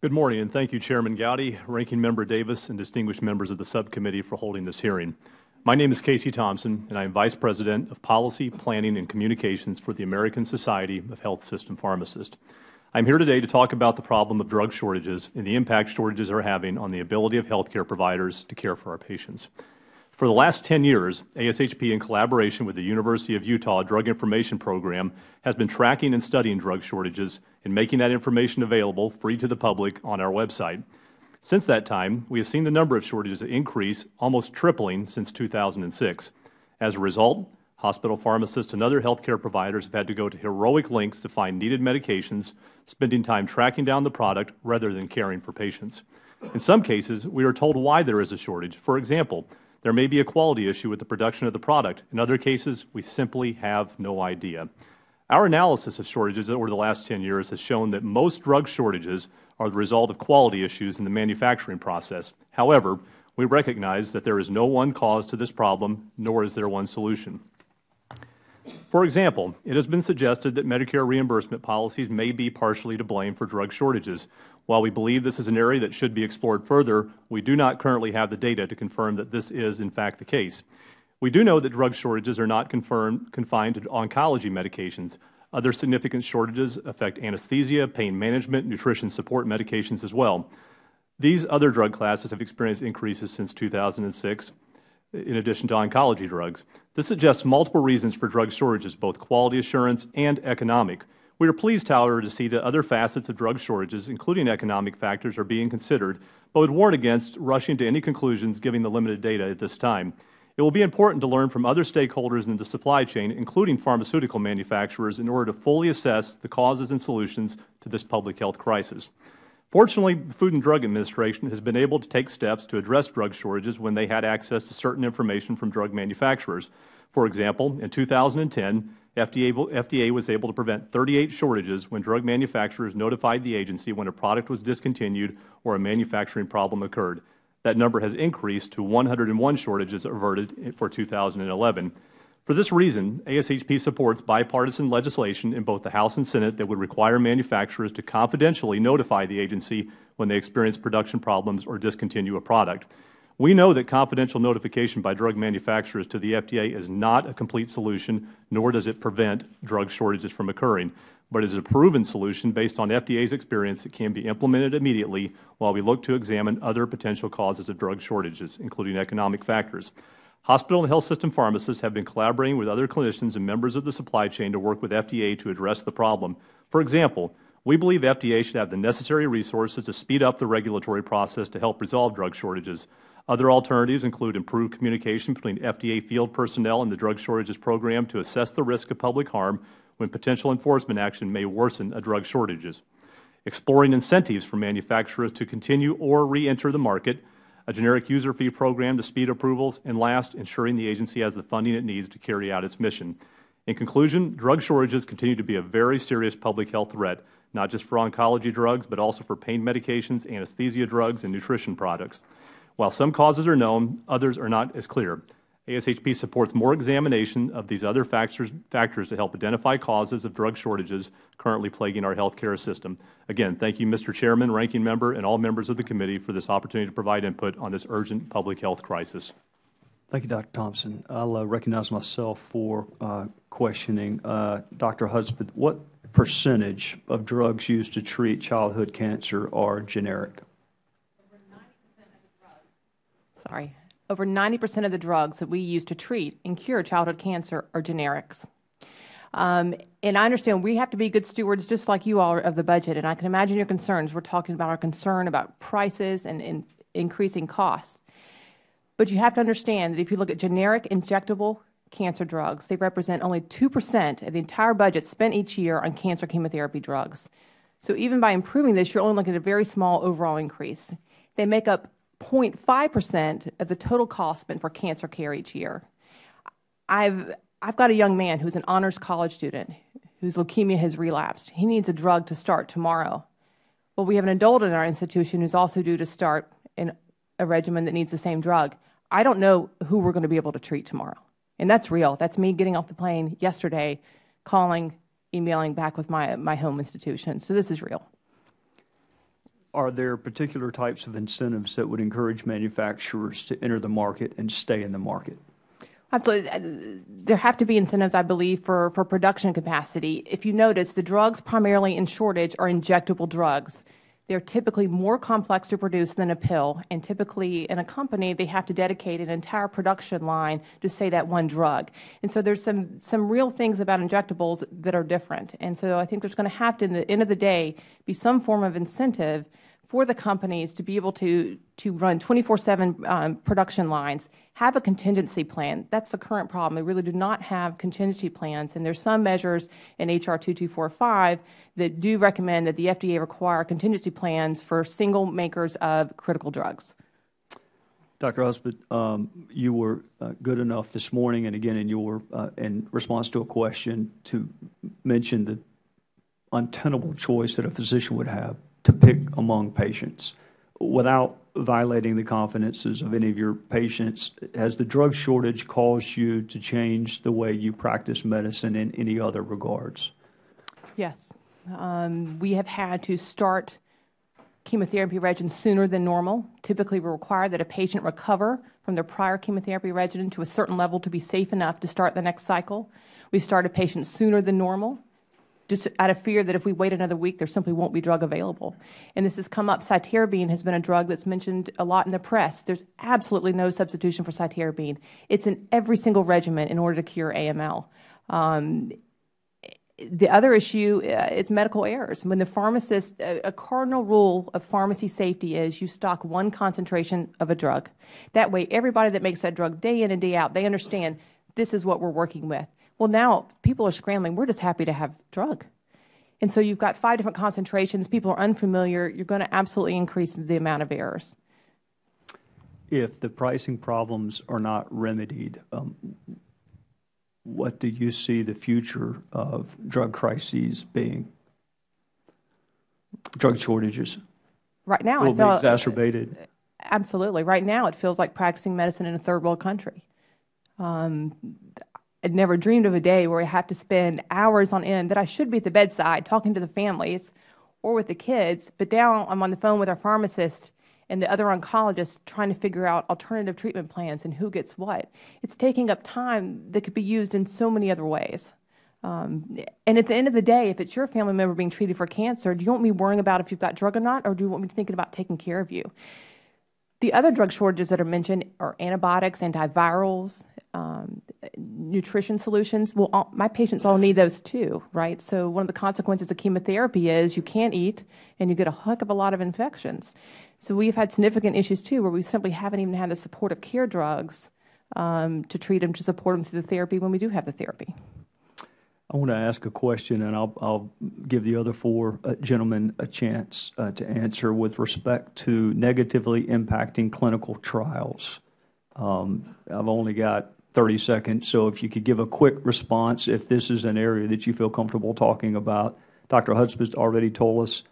Good morning, and thank you, Chairman Gowdy, Ranking Member Davis, and distinguished members of the subcommittee for holding this hearing. My name is Kasey Thompson, and I am Vice President of Policy, Planning, and Communications for the American Society of Health System Pharmacists. I am here today to talk about the problem of drug shortages and the impact shortages are having on the ability of health care providers to care for our patients. For the last 10 years, ASHP, in collaboration with the University of Utah Drug Information Program, has been tracking and studying drug shortages and making that information available free to the public on our website. Since that time, we have seen the number of shortages increase, almost tripling since 2006. As a result, hospital pharmacists and other health care providers have had to go to heroic lengths to find needed medications, spending time tracking down the product rather than caring for patients. In some cases, we are told why there is a shortage. For example, there may be a quality issue with the production of the product. In other cases, we simply have no idea. Our analysis of shortages over the last 10 years has shown that most drug shortages are the result of quality issues in the manufacturing process. However, we recognize that there is no one cause to this problem, nor is there one solution. For example, it has been suggested that Medicare reimbursement policies may be partially to blame for drug shortages. While we believe this is an area that should be explored further, we do not currently have the data to confirm that this is in fact the case. We do know that drug shortages are not confined to oncology medications. Other significant shortages affect anesthesia, pain management, nutrition support medications as well. These other drug classes have experienced increases since 2006, in addition to oncology drugs. This suggests multiple reasons for drug shortages, both quality assurance and economic. We are pleased, however, to see that other facets of drug shortages, including economic factors, are being considered, but would warn against rushing to any conclusions given the limited data at this time. It will be important to learn from other stakeholders in the supply chain, including pharmaceutical manufacturers, in order to fully assess the causes and solutions to this public health crisis. Fortunately, the Food and Drug Administration has been able to take steps to address drug shortages when they had access to certain information from drug manufacturers. For example, in 2010, FDA, FDA, was able to prevent 38 shortages when drug manufacturers notified the agency when a product was discontinued or a manufacturing problem occurred. That number has increased to 101 shortages averted for 2011. For this reason, ASHP supports bipartisan legislation in both the House and Senate that would require manufacturers to confidentially notify the agency when they experience production problems or discontinue a product. We know that confidential notification by drug manufacturers to the FDA is not a complete solution, nor does it prevent drug shortages from occurring but is a proven solution based on FDA's experience that can be implemented immediately while we look to examine other potential causes of drug shortages, including economic factors. Hospital and health system pharmacists have been collaborating with other clinicians and members of the supply chain to work with FDA to address the problem. For example, We believe FDA should have the necessary resources to speed up the regulatory process to help resolve drug shortages. Other alternatives include improved communication between FDA field personnel and the drug shortages program to assess the risk of public harm when potential enforcement action may worsen drug shortages, exploring incentives for manufacturers to continue or reenter the market, a generic user fee program to speed approvals, and last, ensuring the agency has the funding it needs to carry out its mission. In conclusion, drug shortages continue to be a very serious public health threat, not just for oncology drugs, but also for pain medications, anesthesia drugs, and nutrition products. While some causes are known, others are not as clear. ASHP supports more examination of these other factors, factors to help identify causes of drug shortages currently plaguing our health care system. Again, thank you, Mr. Chairman, Ranking Member, and all members of the committee for this opportunity to provide input on this urgent public health crisis. Thank you, Dr. Thompson. I'll uh, recognize myself for uh, questioning. Uh, Dr. Hudspeth, what percentage of drugs used to treat childhood cancer are generic? Sorry. Over 90 percent of the drugs that we use to treat and cure childhood cancer are generics. Um, and I understand we have to be good stewards, just like you all, of the budget. And I can imagine your concerns. We're talking about our concern about prices and, and increasing costs. But you have to understand that if you look at generic injectable cancer drugs, they represent only 2 percent of the entire budget spent each year on cancer chemotherapy drugs. So even by improving this, you're only looking at a very small overall increase. They make up 0.5 percent of the total cost spent for cancer care each year. I've, I've got a young man who's an honors college student whose leukemia has relapsed. He needs a drug to start tomorrow. Well, we have an adult in our institution who's also due to start in a regimen that needs the same drug. I don't know who we're going to be able to treat tomorrow. And that's real. That's me getting off the plane yesterday, calling, emailing back with my, my home institution. So this is real. Are there particular types of incentives that would encourage manufacturers to enter the market and stay in the market? Absolutely. Uh, there have to be incentives, I believe, for, for production capacity. If you notice, the drugs primarily in shortage are injectable drugs. They're typically more complex to produce than a pill, and typically in a company, they have to dedicate an entire production line to, say, that one drug. And so there's some, some real things about injectables that are different. And so I think there's going to have to, in the end of the day, be some form of incentive for the companies to be able to, to run 24-7 um, production lines, have a contingency plan. That's the current problem. They really do not have contingency plans. And there's some measures in H.R. 2245 that do recommend that the FDA require contingency plans for single makers of critical drugs. Dr. Hudspeth, um, you were uh, good enough this morning and again in your uh, in response to a question to mention the untenable choice that a physician would have to pick among patients without violating the confidences of any of your patients. Has the drug shortage caused you to change the way you practice medicine in any other regards? Yes. Um, we have had to start chemotherapy regimens sooner than normal. Typically, we require that a patient recover from their prior chemotherapy regimen to a certain level to be safe enough to start the next cycle. We started patients sooner than normal just out of fear that if we wait another week, there simply won't be drug available. And this has come up. Cytarabine has been a drug that's mentioned a lot in the press. There's absolutely no substitution for cytarabine. It's in every single regimen in order to cure AML. Um, the other issue uh, is medical errors. When the pharmacist, a, a, cardinal rule of pharmacy safety is you stock one concentration of a drug. That way, everybody that makes that drug day in and day out, they understand this is what we're working with. Well, now people are scrambling. We're just happy to have drug. And so you've got five different concentrations. People are unfamiliar. You're going to absolutely increase the amount of errors. If the pricing problems are not remedied, um, what do you see the future of drug crises being? Drug shortages? Right now, will be exacerbated. Absolutely. Right now, it feels like practicing medicine in a third world country. Um, I'd never dreamed of a day where I have to spend hours on end that I should be at the bedside talking to the families or with the kids, but now I'm on the phone with our pharmacist and the other oncologists trying to figure out alternative treatment plans and who gets what. It's taking up time that could be used in so many other ways. Um, and at the end of the day, if it's your family member being treated for cancer, do you want me worrying about if you've got drug or not, or do you want me thinking about taking care of you? The other drug shortages that are mentioned are antibiotics, antivirals, um, nutrition solutions. Well, all, my patients all need those too, right? So one of the consequences of chemotherapy is you can't eat and you get a heck of a lot of infections. So we've had significant issues too where we simply haven't even had the supportive care drugs um, to treat them, to support them through the therapy when we do have the therapy. I want to ask a question, and I'll, I'll give the other four uh, gentlemen a chance uh, to answer with respect to negatively impacting clinical trials. Um, I've only got 30 seconds, so if you could give a quick response if this is an area that you feel comfortable talking about. Dr. Hudspeth already told us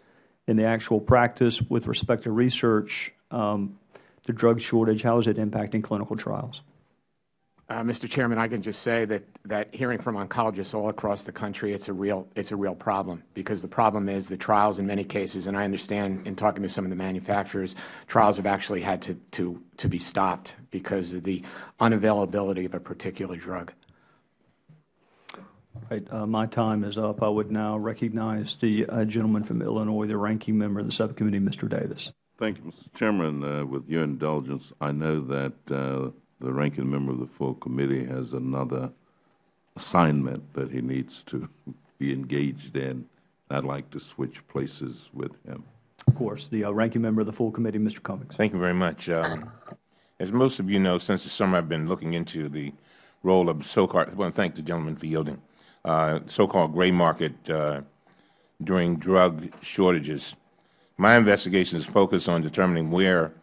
in the actual practice with respect to research, um, the drug shortage, how is it impacting clinical trials? Uh, Mr. Chairman, I can just say that, that hearing from oncologists all across the country, it's a real it's a real problem because the problem is the trials in many cases, and I understand in talking to some of the manufacturers, trials have actually had to to to be stopped because of the unavailability of a particular drug. Right, uh, my time is up. I would now recognize the uh, gentleman from Illinois, the ranking member of the subcommittee, Mr. Davis. Thank you, Mr. Chairman. Uh, with your indulgence, I know that uh, the ranking member of the full committee has another assignment that he needs to be engaged in. I'd like to switch places with him. Of course, the uh, ranking member of the full committee, Mr. Cummings. Thank you very much. Um, as most of you know, since the summer I've been looking into the role of so-called, I want to thank the gentleman for yielding, uh, so-called gray market uh, during drug shortages. My investigation is focused on determining where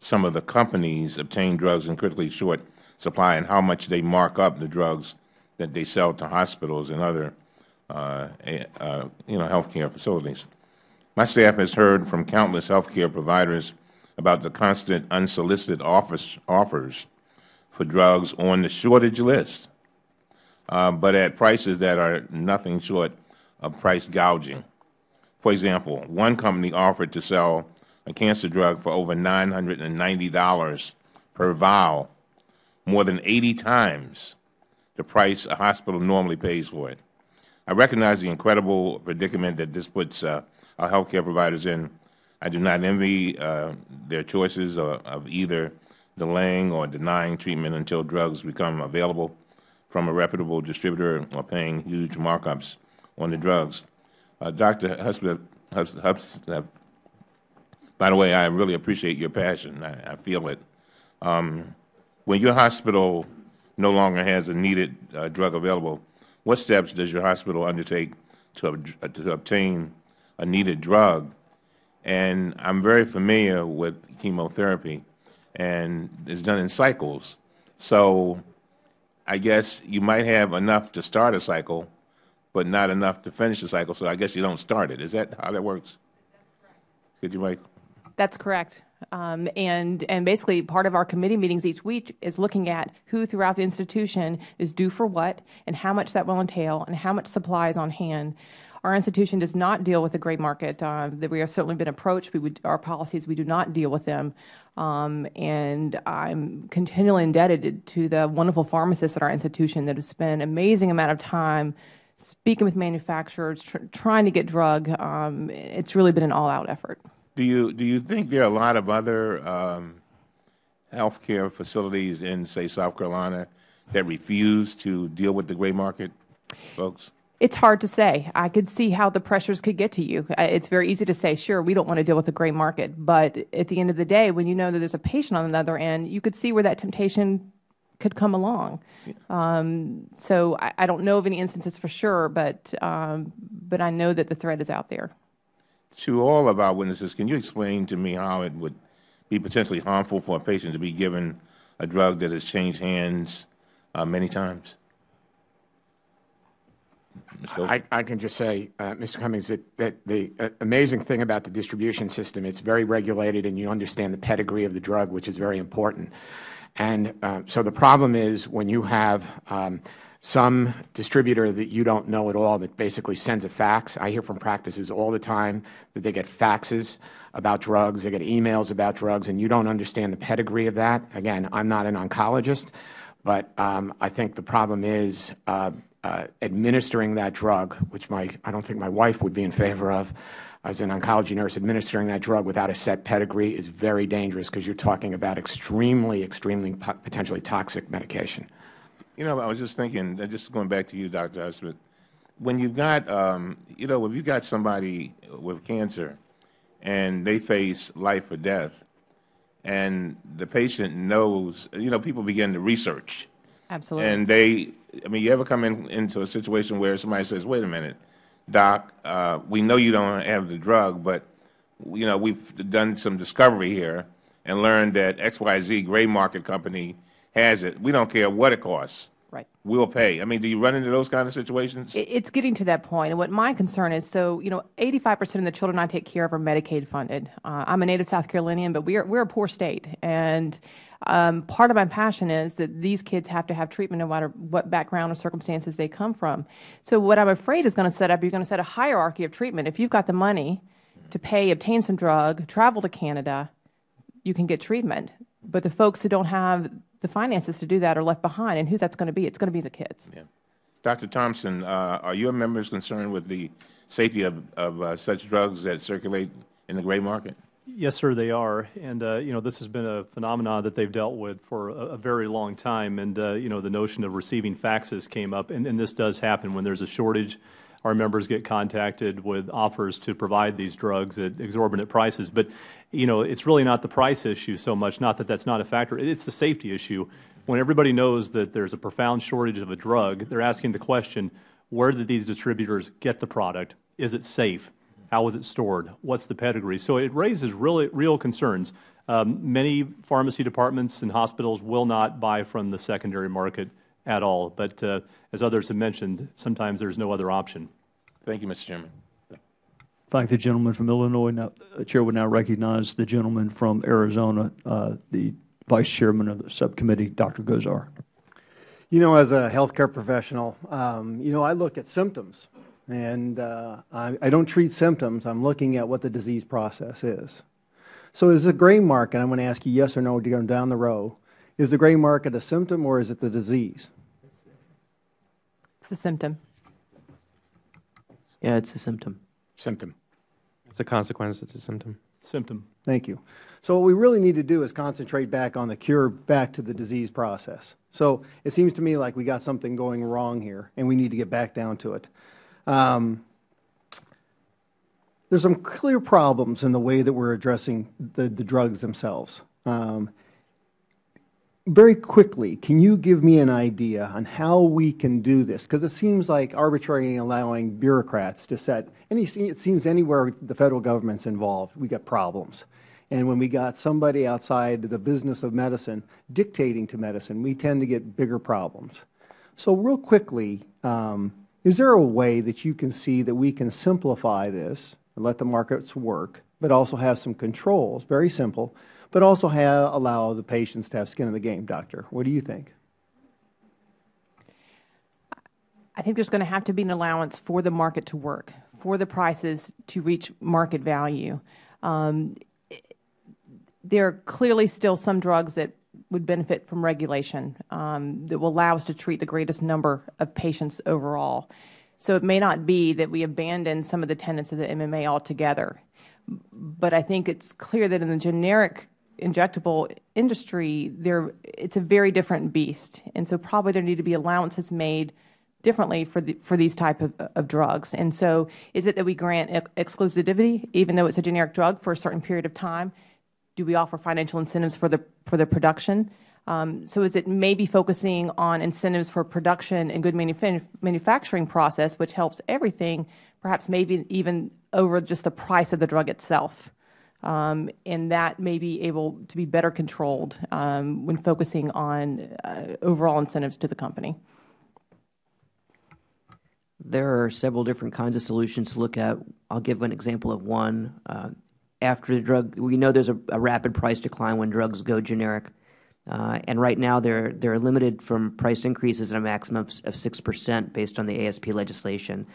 some of the companies obtain drugs in critically short supply and how much they mark up the drugs that they sell to hospitals and other uh, uh, you know, healthcare facilities. My staff has heard from countless healthcare providers about the constant unsolicited offers, offers for drugs on the shortage list, uh, but at prices that are nothing short of price gouging. For example, one company offered to sell a cancer drug for over $990 per vial, more than 80 times the price a hospital normally pays for it. I recognize the incredible predicament that this puts uh, our healthcare providers in. I do not envy uh, their choices of, of either delaying or denying treatment until drugs become available from a reputable distributor or paying huge markups on the drugs. Uh, Dr. Hudspeth, by the way, I really appreciate your passion. I, I feel it. Um, when your hospital no longer has a needed uh, drug available, what steps does your hospital undertake to, uh, to obtain a needed drug? And I'm very familiar with chemotherapy, and it's done in cycles. So I guess you might have enough to start a cycle, but not enough to finish the cycle. So I guess you don't start it. Is that how that works? Could you, Michael? That's correct. Um, and, and basically part of our committee meetings each week is looking at who throughout the institution is due for what and how much that will entail and how much supply is on hand. Our institution does not deal with the gray market. Uh, we have certainly been approached. We would, our policies, we do not deal with them. Um, and I'm continually indebted to the wonderful pharmacists at our institution that have spent an amazing amount of time speaking with manufacturers, tr trying to get drug. Um, it's really been an all-out effort. Do you do you think there are a lot of other um, healthcare facilities in, say, South Carolina that refuse to deal with the gray market, folks? It's hard to say. I could see how the pressures could get to you. It's very easy to say, sure, we don't want to deal with the gray market. But at the end of the day, when you know that there's a patient on the other end, you could see where that temptation could come along. Yeah. Um, so I, I, don't know of any instances for sure, but um, but I know that the threat is out there to all of our witnesses, can you explain to me how it would be potentially harmful for a patient to be given a drug that has changed hands uh, many times? I, I, can just say, uh, Mr. Cummings, that, that the uh, amazing thing about the distribution system, it's very regulated and you understand the pedigree of the drug, which is very important. And uh, so the problem is when you have um, some distributor that you don't know at all that basically sends a fax. I hear from practices all the time that they get faxes about drugs, they get emails about drugs, and you don't understand the pedigree of that. Again, I'm not an oncologist, but um, I think the problem is uh, uh, administering that drug, which my, I don't think my wife would be in favor of, as an oncology nurse, administering that drug without a set pedigree is very dangerous because you are talking about extremely, extremely potentially toxic medication. You know, I was just thinking, uh, just going back to you, Dr. Husband, when you've got, um, you know, if you've got somebody with cancer and they face life or death, and the patient knows, you know, people begin to research. Absolutely. And they, I mean, you ever come in, into a situation where somebody says, wait a minute, doc, uh, we know you don't have the drug, but, you know, we've done some discovery here and learned that XYZ gray market company has it. We don't care what it costs. Right. We'll pay. I mean, do you run into those kind of situations? It's getting to that point. And what my concern is, so, you know, 85% of the children I take care of are Medicaid funded. Uh, I'm a native South Carolinian, but we're, we're a poor state. And um, part of my passion is that these kids have to have treatment no matter what background or circumstances they come from. So what I'm afraid is going to set up, you're going to set a hierarchy of treatment. If you've got the money to pay, obtain some drug, travel to Canada, you can get treatment. But the folks who don't have the finances to do that are left behind. And who's that's going to be? It's going to be the kids. Yeah. Dr. Thompson, uh, are your members concerned with the safety of, of uh, such drugs that circulate in the gray market? Yes, sir, they are. And, uh, you know, this has been a phenomenon that they've dealt with for a, a very long time. And, uh, you know, the notion of receiving faxes came up. And, and this does happen when there's a shortage. Our members get contacted with offers to provide these drugs at exorbitant prices. But, you know, it's really not the price issue so much, not that that's not a factor. It's the safety issue. When everybody knows that there's a profound shortage of a drug, they're asking the question, where did these distributors get the product? Is it safe? How was it stored? What's the pedigree? So it raises really real concerns. Um, many pharmacy departments and hospitals will not buy from the secondary market at all. But uh, as others have mentioned, sometimes there's no other option. Thank you, Mr. Chairman. Thank the gentleman from Illinois. Now, the Chair would now recognize the gentleman from Arizona, uh, the Vice Chairman of the subcommittee, Dr. Gosar. You know, as a healthcare professional, um, you know, I look at symptoms. And uh, I, I, don't treat symptoms. I'm looking at what the disease process is. So is the gray market, I'm going to ask you yes or no to go down the row, is the gray market a symptom or is it the disease? It's a symptom. Yeah, it's a symptom. Symptom. It's a consequence. It's a symptom. Symptom. Thank you. So what we really need to do is concentrate back on the cure, back to the disease process. So it seems to me like we got something going wrong here, and we need to get back down to it. Um, there's some clear problems in the way that we're addressing the, the drugs themselves. Um, very quickly, can you give me an idea on how we can do this? Because it seems like arbitrary allowing bureaucrats to set, any, it seems anywhere the Federal Government's involved, we got problems. And when we got somebody outside the business of medicine dictating to medicine, we tend to get bigger problems. So real quickly, um, is there a way that you can see that we can simplify this and let the markets work, but also have some controls, very simple, but also have, allow the patients to have skin in the game, Doctor? What do you think? I think there's going to have to be an allowance for the market to work, for the prices to reach market value. Um, there are clearly still some drugs that would benefit from regulation um, that will allow us to treat the greatest number of patients overall. So it may not be that we abandon some of the tenets of the MMA altogether. But I think it's clear that in the generic injectable industry, there, it's a very different beast. And so probably there need to be allowances made differently for, the, for these type of, of drugs. And so is it that we grant exclusivity, even though it's a generic drug, for a certain period of time? do we offer financial incentives for the, for the production? Um, so is it maybe focusing on incentives for production and good manuf manufacturing process, which helps everything, perhaps maybe even over just the price of the drug itself? Um, and that may be able to be better controlled um, when focusing on uh, overall incentives to the company. There are several different kinds of solutions to look at. I'll give an example of one. Uh, after the drug, we know there's a, a rapid price decline when drugs go generic. Uh, and right now, they're, they're limited from price increases at a maximum of 6 percent based on the ASP legislation.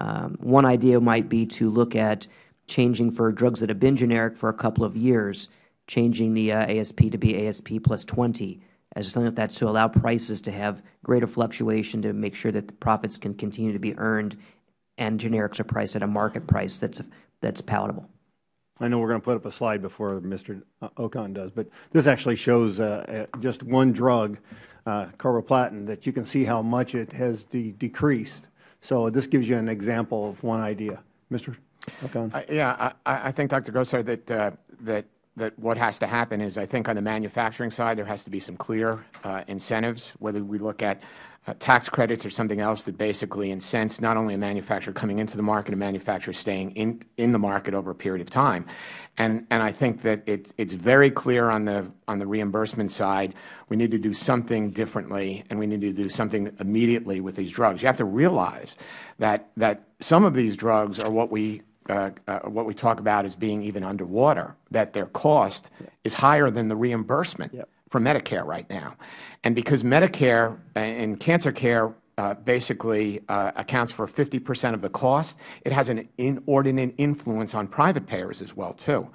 Um, one idea might be to look at changing for drugs that have been generic for a couple of years, changing the uh, ASP to be ASP plus 20 as something like that to allow prices to have greater fluctuation to make sure that the profits can continue to be earned and generics are priced at a market price that's, that's palatable. I know we're going to put up a slide before Mr. Okon does, but this actually shows uh, uh, just one drug, uh, carboplatin, that you can see how much it has de decreased. So this gives you an example of one idea. Mr. Yeah, I, I think, Dr. Gosar, that, uh, that, that what has to happen is I think on the manufacturing side there has to be some clear uh, incentives, whether we look at uh, tax credits or something else that basically incents not only a manufacturer coming into the market, a manufacturer staying in, in the market over a period of time. And, and I think that it, it's very clear on the, on the reimbursement side, we need to do something differently and we need to do something immediately with these drugs. You have to realize that, that some of these drugs are what we uh, uh, what we talk about as being even underwater, that their cost is higher than the reimbursement. Yep for Medicare right now. And because Medicare and cancer care uh, basically uh, accounts for 50 percent of the cost, it has an inordinate influence on private payers as well, too.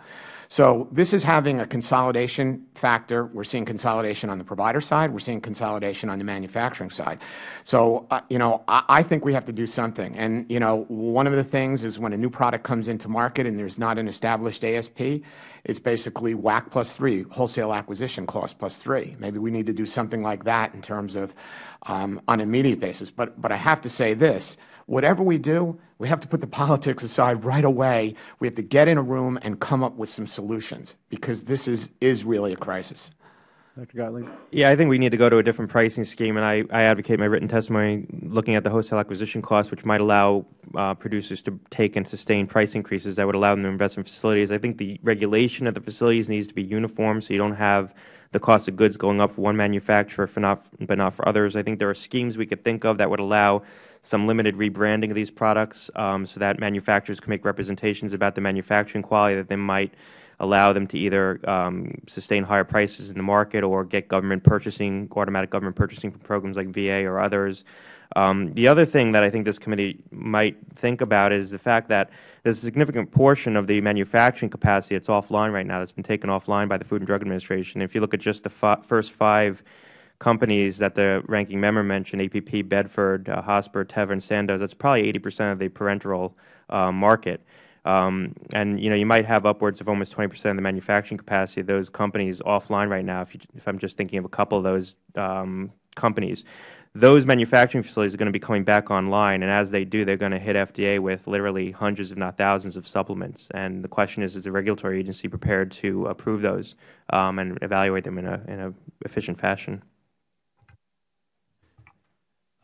So this is having a consolidation factor. We're seeing consolidation on the provider side. We're seeing consolidation on the manufacturing side. So, uh, you know, I, think we have to do something. And, you know, one of the things is when a new product comes into market and there's not an established ASP, it's basically WAC plus three, wholesale acquisition cost plus three. Maybe we need to do something like that in terms of um, on an immediate basis. But, but I have to say this, whatever we do, we have to put the politics aside right away. We have to get in a room and come up with some solutions because this is, is really a crisis. Dr. Gottlieb? Yeah, I think we need to go to a different pricing scheme, and I, I advocate my written testimony looking at the wholesale acquisition costs, which might allow uh, producers to take and sustain price increases that would allow them to invest in facilities. I think the regulation of the facilities needs to be uniform so you don't have the cost of goods going up for one manufacturer for not, but not for others. I think there are schemes we could think of that would allow some limited rebranding of these products um, so that manufacturers can make representations about the manufacturing quality that they might allow them to either um, sustain higher prices in the market or get government purchasing, automatic government purchasing from programs like VA or others. Um, the other thing that I think this committee might think about is the fact that there's a significant portion of the manufacturing capacity that's offline right now that's been taken offline by the Food and Drug Administration. If you look at just the first five companies that the ranking member mentioned, APP, Bedford, uh, Hospira, Teva, and Sandoz, that's probably 80 percent of the parenteral uh, market. Um, and you know, you might have upwards of almost 20 percent of the manufacturing capacity of those companies offline right now. If, you, if I'm just thinking of a couple of those um, companies, those manufacturing facilities are going to be coming back online, and as they do, they're going to hit FDA with literally hundreds, if not thousands, of supplements. And the question is, is the regulatory agency prepared to approve those um, and evaluate them in a in a efficient fashion?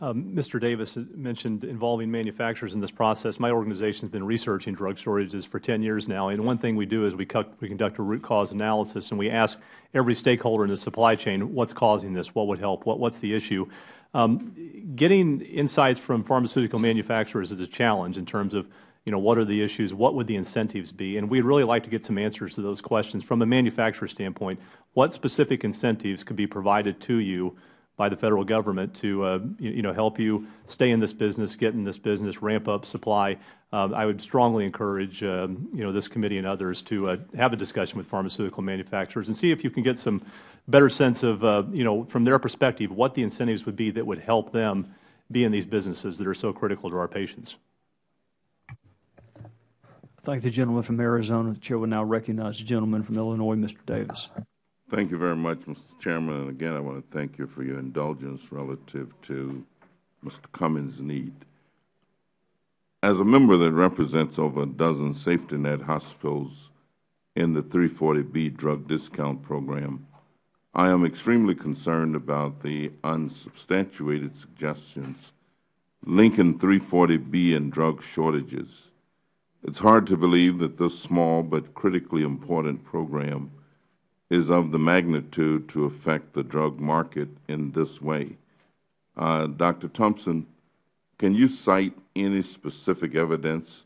Um, Mr. Davis mentioned involving manufacturers in this process. My organization has been researching drug shortages for 10 years now, and one thing we do is we, we conduct a root cause analysis, and we ask every stakeholder in the supply chain what's causing this, what would help, what, what's the issue. Um, getting insights from pharmaceutical manufacturers is a challenge in terms of you know, what are the issues, what would the incentives be, and we'd really like to get some answers to those questions from a manufacturer standpoint. What specific incentives could be provided to you by the Federal Government to, uh, you know, help you stay in this business, get in this business, ramp up supply. Um, I would strongly encourage, um, you know, this committee and others to uh, have a discussion with pharmaceutical manufacturers and see if you can get some better sense of, uh, you know, from their perspective, what the incentives would be that would help them be in these businesses that are so critical to our patients. Thank the gentleman from Arizona. The Chair will now recognize the gentleman from Illinois, Mr. Davis. Thank you very much, Mr. Chairman. And again, I want to thank you for your indulgence relative to Mr. Cummings' need. As a member that represents over a dozen safety net hospitals in the 340B drug discount program, I am extremely concerned about the unsubstantiated suggestions linking 340B and drug shortages. It's hard to believe that this small but critically important program is of the magnitude to affect the drug market in this way. Uh, Dr. Thompson, can you cite any specific evidence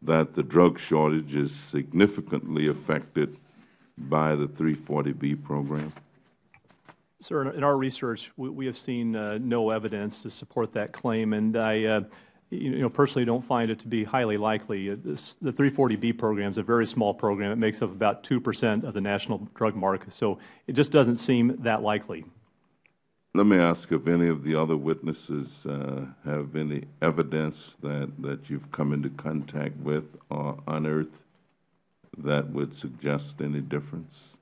that the drug shortage is significantly affected by the 340B program? Sir, in our research, we, have seen uh, no evidence to support that claim, and I uh, you know, personally don't find it to be highly likely. Uh, the 340B program is a very small program. It makes up about 2 percent of the national drug market, so it just doesn't seem that likely. Let me ask if any of the other witnesses uh, have any evidence that, that you've come into contact with or unearthed that would suggest any difference?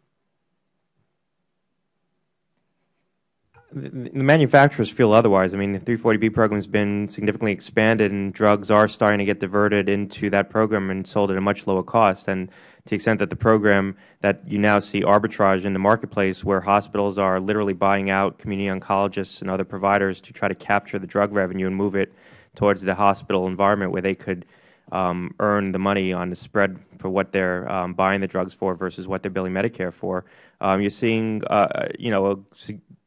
The manufacturers feel otherwise. I mean, the 340B program has been significantly expanded, and drugs are starting to get diverted into that program and sold at a much lower cost. And to the extent that the program that you now see arbitrage in the marketplace, where hospitals are literally buying out community oncologists and other providers to try to capture the drug revenue and move it towards the hospital environment where they could um, earn the money on the spread for what they are um, buying the drugs for versus what they are billing Medicare for. Um, you are seeing, uh, you know, a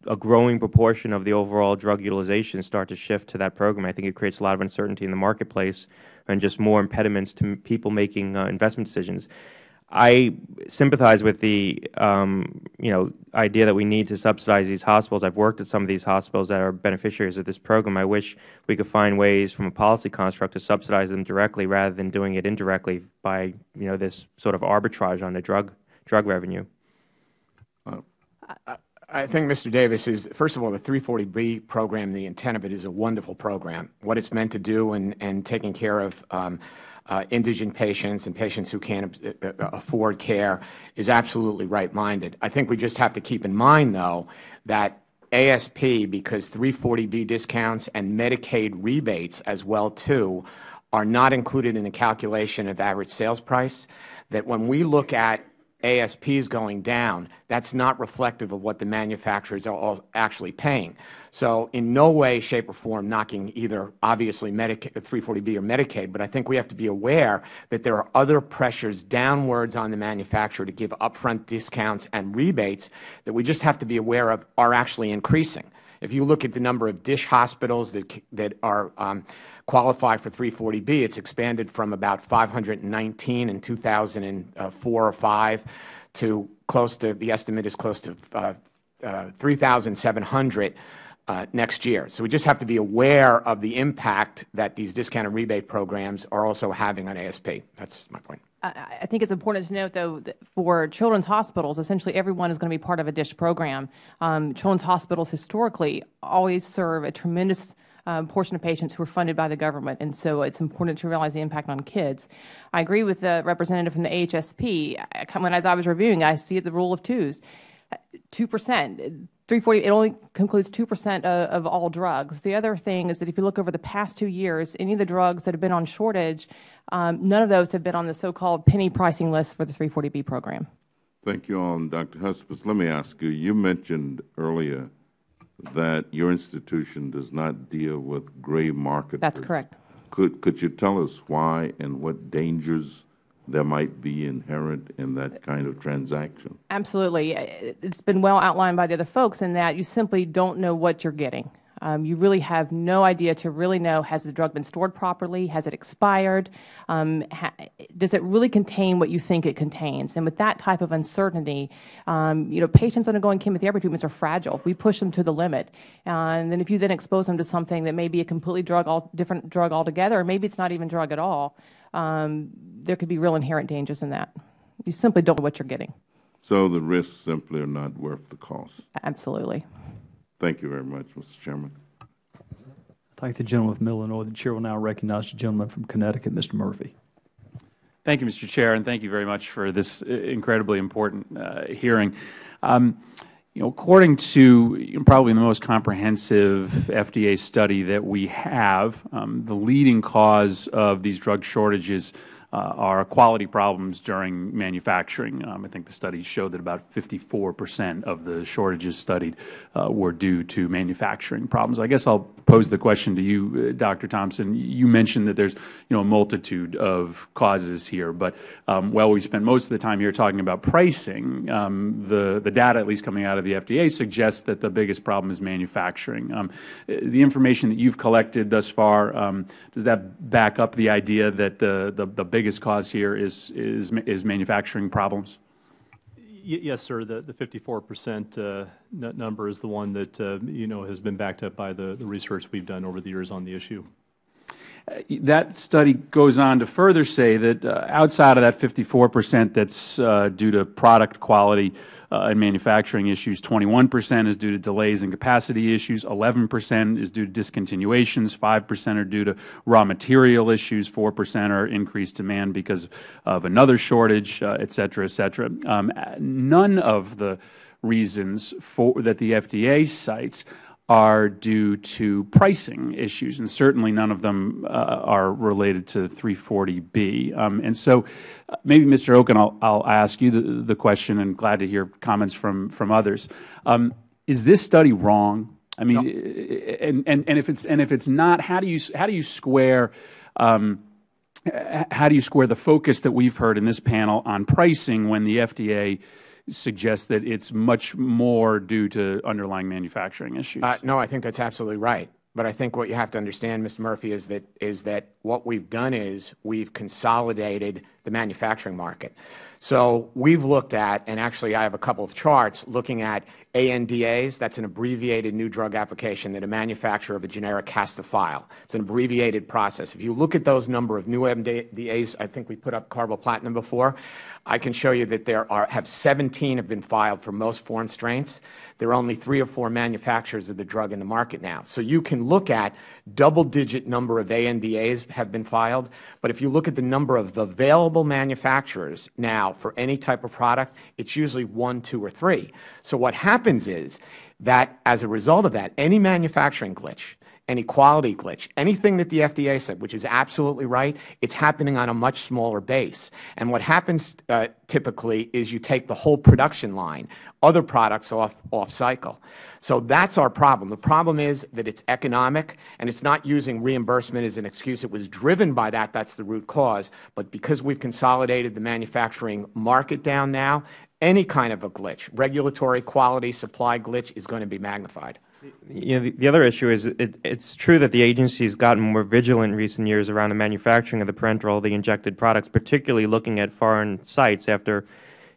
a growing proportion of the overall drug utilization start to shift to that program. I think it creates a lot of uncertainty in the marketplace and just more impediments to people making uh, investment decisions. I sympathize with the um, you know idea that we need to subsidize these hospitals. I've worked at some of these hospitals that are beneficiaries of this program. I wish we could find ways from a policy construct to subsidize them directly rather than doing it indirectly by you know this sort of arbitrage on the drug drug revenue. Uh, I think, Mr. Davis, is first of all, the 340B program, the intent of it is a wonderful program. What it's meant to do and, and taking care of um, uh, indigent patients and patients who can't uh, uh, afford care is absolutely right-minded. I think we just have to keep in mind, though, that ASP, because 340B discounts and Medicaid rebates as well, too, are not included in the calculation of average sales price, that when we look at ASPs going down, that's not reflective of what the manufacturers are actually paying. So in no way, shape, or form knocking either obviously Medicaid, 340B or Medicaid, but I think we have to be aware that there are other pressures downwards on the manufacturer to give upfront discounts and rebates that we just have to be aware of are actually increasing. If you look at the number of DSH hospitals that, that are um, qualified for 340B, it's expanded from about 519 in 2004 or 5 to close to, the estimate is close to uh, uh, 3,700 uh, next year. So we just have to be aware of the impact that these discount and rebate programs are also having on ASP. That's my point. I think it's important to note, though, that for children's hospitals, essentially everyone is going to be part of a DSH program. Um, children's hospitals historically always serve a tremendous um, portion of patients who are funded by the government, and so it's important to realize the impact on kids. I agree with the representative from the AHSP. When, as I was reviewing, I see the rule of twos. 2 percent 340 it only concludes 2 percent of, of, all drugs the other thing is that if you look over the past two years any of the drugs that have been on shortage um, none of those have been on the so-called penny pricing list for the 340b program thank you all dr Hudspeth let me ask you you mentioned earlier that your institution does not deal with gray market that's correct could could you tell us why and what dangers there might be inherent in that kind of transaction? Absolutely. It's been well outlined by the other folks in that you simply don't know what you're getting. Um, you really have no idea to really know, has the drug been stored properly? Has it expired? Um, ha does it really contain what you think it contains? And with that type of uncertainty, um, you know, patients undergoing chemotherapy treatments are fragile. We push them to the limit. Uh, and then if you then expose them to something that may be a completely drug, all, different drug altogether, or maybe it's not even drug at all, um, there could be real inherent dangers in that. You simply don't know what you're getting. So the risks simply are not worth the cost. Absolutely. Thank you very much, Mr. Chairman. I thank the gentleman from Illinois. The Chair will now recognize the gentleman from Connecticut, Mr. Murphy. Thank you, Mr. Chair, and thank you very much for this uh, incredibly important uh, hearing. Um, you know, according to you know, probably the most comprehensive FDA study that we have, um, the leading cause of these drug shortages uh, are quality problems during manufacturing. Um, I think the study showed that about 54 percent of the shortages studied uh, were due to manufacturing problems. I guess I'll pose the question to you, uh, Dr. Thompson. You mentioned that there's you know a multitude of causes here, but um, while we spent most of the time here talking about pricing, um, the the data, at least coming out of the FDA, suggests that the biggest problem is manufacturing. Um, the information that you've collected thus far um, does that back up the idea that the the, the biggest cause here is, is, is manufacturing problems? Yes, sir. The, the 54 percent uh, number is the one that, uh, you know, has been backed up by the, the research we've done over the years on the issue. That study goes on to further say that uh, outside of that 54 percent that's uh, due to product quality uh, and manufacturing issues, 21 percent is due to delays and capacity issues, 11 percent is due to discontinuations, 5 percent are due to raw material issues, 4 percent are increased demand because of another shortage, uh, et cetera, et cetera. Um, none of the reasons for, that the FDA cites are due to pricing issues, and certainly none of them uh, are related to 340B. Um, and so uh, maybe, Mr. Okon, I'll, I'll ask you the, the, question, and glad to hear comments from, from others. Um, is this study wrong? I mean, no. and, and, and, if it's, and if it's not, how do you, how do you square um, how do you square the focus that we've heard in this panel on pricing when the FDA suggests that it's much more due to underlying manufacturing issues. Uh, no, I think that's absolutely right. But I think what you have to understand, Mr. Murphy, is that is that what we've done is we've consolidated the manufacturing market. So we've looked at, and actually I have a couple of charts looking at ANDAs. That's an abbreviated new drug application that a manufacturer of a generic has to file. It's an abbreviated process. If you look at those number of new ANDAs, I think we put up carboplatin before. I can show you that there are have 17 have been filed for most foreign strains. There are only three or four manufacturers of the drug in the market now. So you can look at double-digit number of ANDAs have been filed, but if you look at the number of available manufacturers now for any type of product, it's usually one, two, or three. So what happens is that as a result of that, any manufacturing glitch any quality glitch, anything that the FDA said, which is absolutely right, it's happening on a much smaller base. And what happens uh, typically is you take the whole production line, other products off, off cycle. So that's our problem. The problem is that it's economic, and it's not using reimbursement as an excuse. It was driven by that. That's the root cause. But because we've consolidated the manufacturing market down now, any kind of a glitch, regulatory quality supply glitch, is going to be magnified. You know, the, the, other issue is it, it's true that the agency has gotten more vigilant in recent years around the manufacturing of the parenteral, the injected products, particularly looking at foreign sites after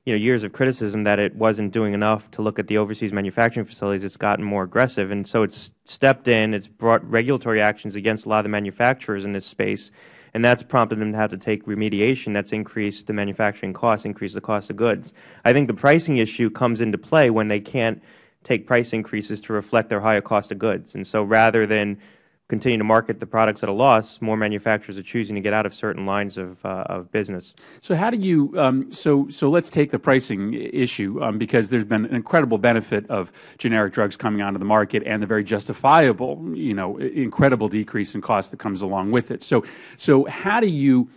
you know, years of criticism that it wasn't doing enough to look at the overseas manufacturing facilities. It's gotten more aggressive, and so it's stepped in. It's brought regulatory actions against a lot of the manufacturers in this space, and that's prompted them to have to take remediation. That's increased the manufacturing costs, increased the cost of goods. I think the pricing issue comes into play when they can't take price increases to reflect their higher cost of goods. And so rather than continue to market the products at a loss, more manufacturers are choosing to get out of certain lines of, uh, of business. So how do you, um, so, so let's take the pricing issue, um, because there's been an incredible benefit of generic drugs coming onto the market and the very justifiable, you know, incredible decrease in cost that comes along with it. So, so how do you,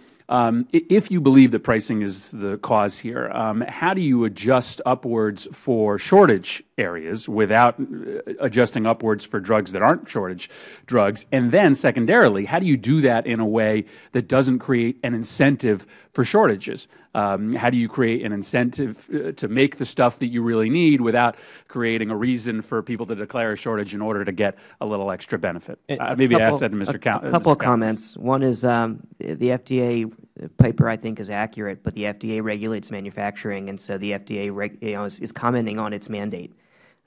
if you believe that pricing is the cause here, um, how do you adjust upwards for shortage areas without uh, adjusting upwards for drugs that aren't shortage drugs? And then secondarily, how do you do that in a way that doesn't create an incentive for shortages? Um, how do you create an incentive uh, to make the stuff that you really need without creating a reason for people to declare a shortage in order to get a little extra benefit? Uh, maybe couple, ask that to Mr. A, Count, a couple of comments. One is um, the FDA paper, I think, is accurate, but the FDA regulates manufacturing, and so the FDA you know, is, is commenting on its mandate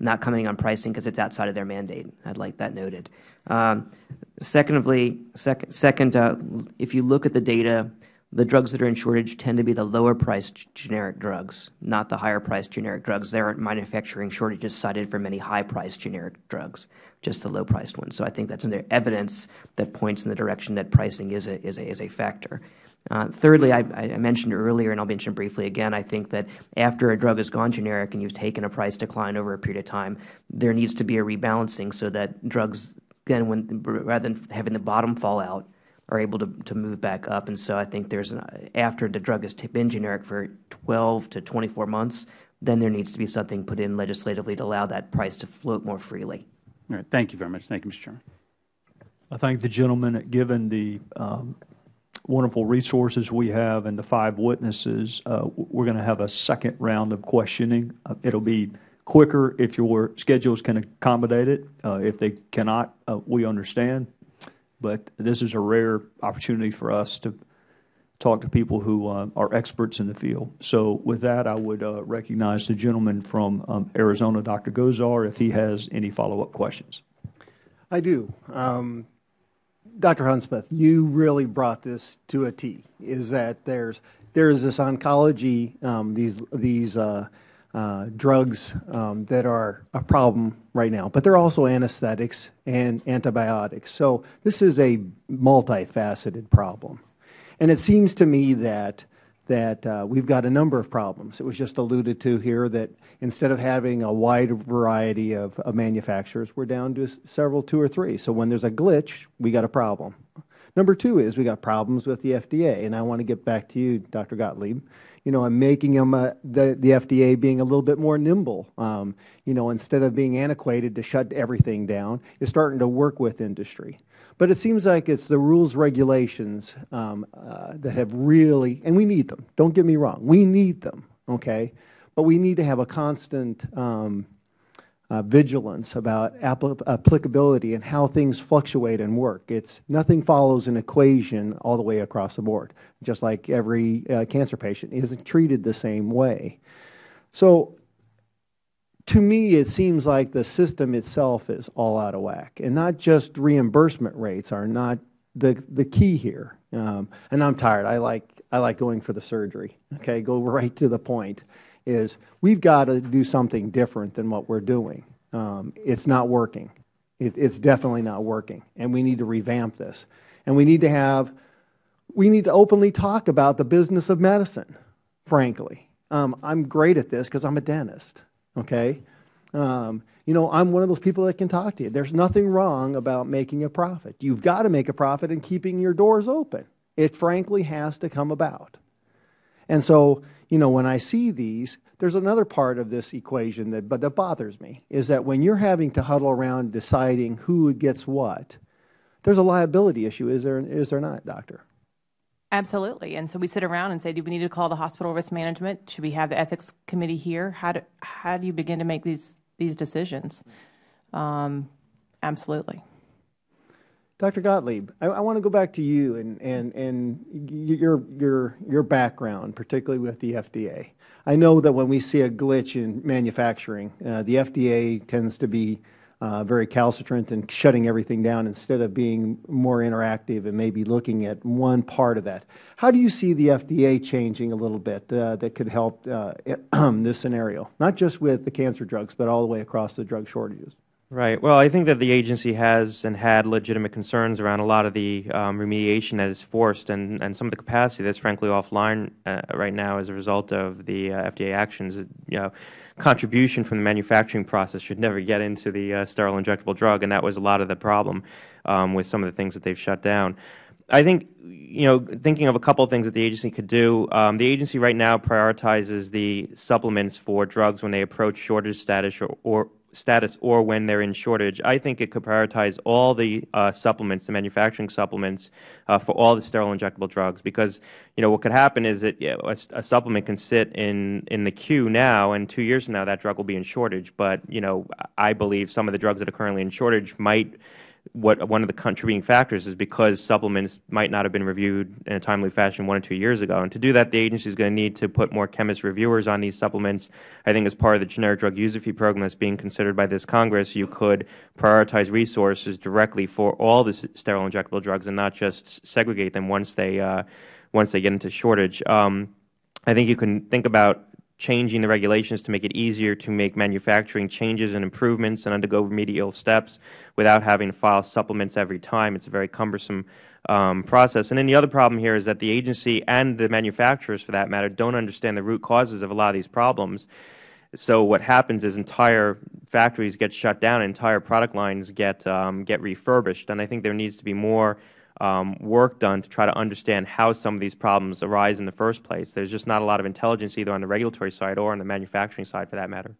not commenting on pricing because it's outside of their mandate. I'd like that noted. Um, secondly, sec second, uh, if you look at the data the drugs that are in shortage tend to be the lower priced generic drugs, not the higher priced generic drugs. There aren't manufacturing shortages cited for many high priced generic drugs, just the low priced ones. So I think that's evidence that points in the direction that pricing is a, is a, is a factor. Uh, thirdly, I, I, mentioned earlier, and I'll mention briefly again, I think that after a drug has gone generic and you've taken a price decline over a period of time, there needs to be a rebalancing so that drugs, again, when, rather than having the bottom fall out, are able to, to move back up. And so I think there's an, after the drug has been generic for 12 to 24 months, then there needs to be something put in legislatively to allow that price to float more freely. All right. Thank you very much. Thank you, Mr. Chairman. I thank the gentleman. Given the um, wonderful resources we have and the five witnesses, uh, we're going to have a second round of questioning. Uh, it'll be quicker if your schedules can accommodate it. Uh, if they cannot, uh, we understand but this is a rare opportunity for us to talk to people who uh, are experts in the field. So with that, I would uh, recognize the gentleman from um, Arizona, Dr. Gosar, if he has any follow-up questions. I do. Um, Dr. Hudspeth, you really brought this to a T, is that there's, there's this oncology, um, these, these uh, uh, drugs um, that are a problem right now, but they're also anesthetics and antibiotics. So this is a multifaceted problem. And it seems to me that that uh, we've got a number of problems. It was just alluded to here that instead of having a wide variety of, of manufacturers, we're down to several, two or three. So when there's a glitch, we got a problem. Number two is we got problems with the FDA, and I want to get back to you, Dr. Gottlieb. You know, I'm making them uh, the the FDA being a little bit more nimble. Um, you know, instead of being antiquated to shut everything down, is starting to work with industry. But it seems like it's the rules, regulations um, uh, that have really, and we need them. Don't get me wrong, we need them. Okay, but we need to have a constant um, uh, vigilance about applicability and how things fluctuate and work. It's nothing follows an equation all the way across the board. Just like every uh, cancer patient isn't treated the same way. So to me, it seems like the system itself is all out of whack, and not just reimbursement rates are not the the key here. Um, and I'm tired. I like I like going for the surgery. Okay, go right to the point. Is we've got to do something different than what we're doing. Um, it's not working. It, it's definitely not working, and we need to revamp this. And we need to have we need to openly talk about the business of medicine. Frankly, um, I'm great at this because I'm a dentist okay? Um, you know, I'm one of those people that can talk to you. There's nothing wrong about making a profit. You've got to make a profit and keeping your doors open. It frankly has to come about. And so, you know, when I see these, there's another part of this equation that, but that bothers me, is that when you're having to huddle around deciding who gets what, there's a liability issue, is there, is there not, Doctor? Absolutely. And so we sit around and say, do we need to call the hospital risk management? Should we have the ethics committee here? How do, how do you begin to make these, these decisions? Um, absolutely. Dr. Gottlieb, I, I, want to go back to you and, and, and your, your, your background, particularly with the FDA. I know that when we see a glitch in manufacturing, uh, the FDA tends to be uh, very calcitrant and shutting everything down instead of being more interactive and maybe looking at one part of that. How do you see the FDA changing a little bit uh, that could help uh, this scenario, not just with the cancer drugs, but all the way across the drug shortages? Right. Well, I think that the agency has and had legitimate concerns around a lot of the um, remediation that is forced and, and some of the capacity that's frankly offline uh, right now as a result of the uh, FDA actions. You know, contribution from the manufacturing process should never get into the uh, sterile injectable drug, and that was a lot of the problem um, with some of the things that they've shut down. I think, you know, thinking of a couple of things that the agency could do, um, the agency right now prioritizes the supplements for drugs when they approach shortage status or, or status or when they're in shortage. I think it could prioritize all the uh, supplements, the manufacturing supplements, uh, for all the sterile injectable drugs. Because you know what could happen is that you know, a, a, supplement can sit in in the queue now, and two years from now that drug will be in shortage. But you know, I believe some of the drugs that are currently in shortage might what one of the contributing factors is because supplements might not have been reviewed in a timely fashion one or two years ago. And to do that, the agency is going to need to put more chemist reviewers on these supplements. I think as part of the generic drug user fee program that's being considered by this Congress, you could prioritize resources directly for all the sterile injectable drugs and not just segregate them once they uh, once they get into shortage. Um, I think you can think about changing the regulations to make it easier to make manufacturing changes and improvements and undergo remedial steps without having to file supplements every time. It's a very cumbersome um, process. And then the other problem here is that the agency and the manufacturers, for that matter, don't understand the root causes of a lot of these problems. So what happens is entire factories get shut down, entire product lines get um, get refurbished, and I think there needs to be more um, work done to try to understand how some of these problems arise in the first place. There's just not a lot of intelligence either on the regulatory side or on the manufacturing side for that matter.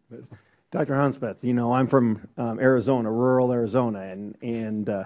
Dr. Hudspeth, you know, I'm from um, Arizona, rural Arizona, and, and uh,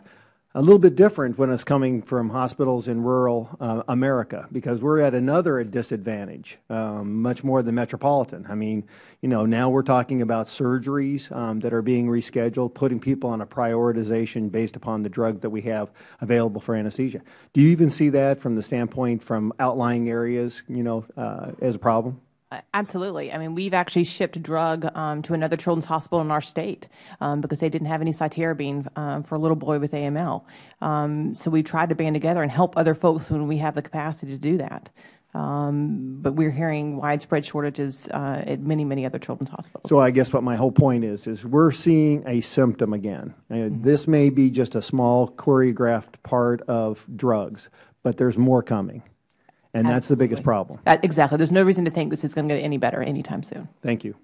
a little bit different when it's coming from hospitals in rural uh, America because we're at another disadvantage, um, much more than metropolitan. I mean, you know, now we're talking about surgeries um, that are being rescheduled, putting people on a prioritization based upon the drug that we have available for anesthesia. Do you even see that from the standpoint from outlying areas, you know, uh, as a problem? Uh, Absolutely. I mean, we've actually shipped drug um, to another children's hospital in our state um, because they didn't have any cytarabine um, for a little boy with AML. Um, so we have tried to band together and help other folks when we have the capacity to do that. Um, but we're hearing widespread shortages uh, at many, many other children's hospitals. So I guess what my whole point is, is we're seeing a symptom again. And This may be just a small choreographed part of drugs, but there's more coming. And that's the biggest problem. That, exactly. There's no reason to think this is going to get any better anytime soon. Thank you.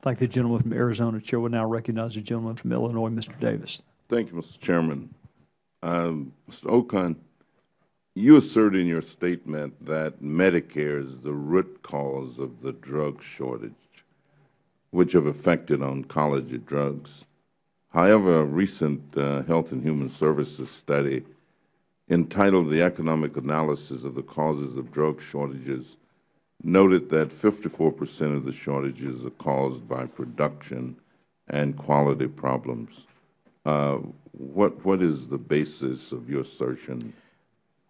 Thank the gentleman from Arizona. Chair will now recognize the gentleman from Illinois, Mr. Davis. Thank you, Mr. Chairman. Um, Mr. Okon, you assert in your statement that Medicare is the root cause of the drug shortage, which have affected oncology drugs. However, a recent uh, Health and Human Services study entitled The Economic Analysis of the Causes of Drug Shortages noted that 54 percent of the shortages are caused by production and quality problems. Uh, what, what is the basis of your assertion?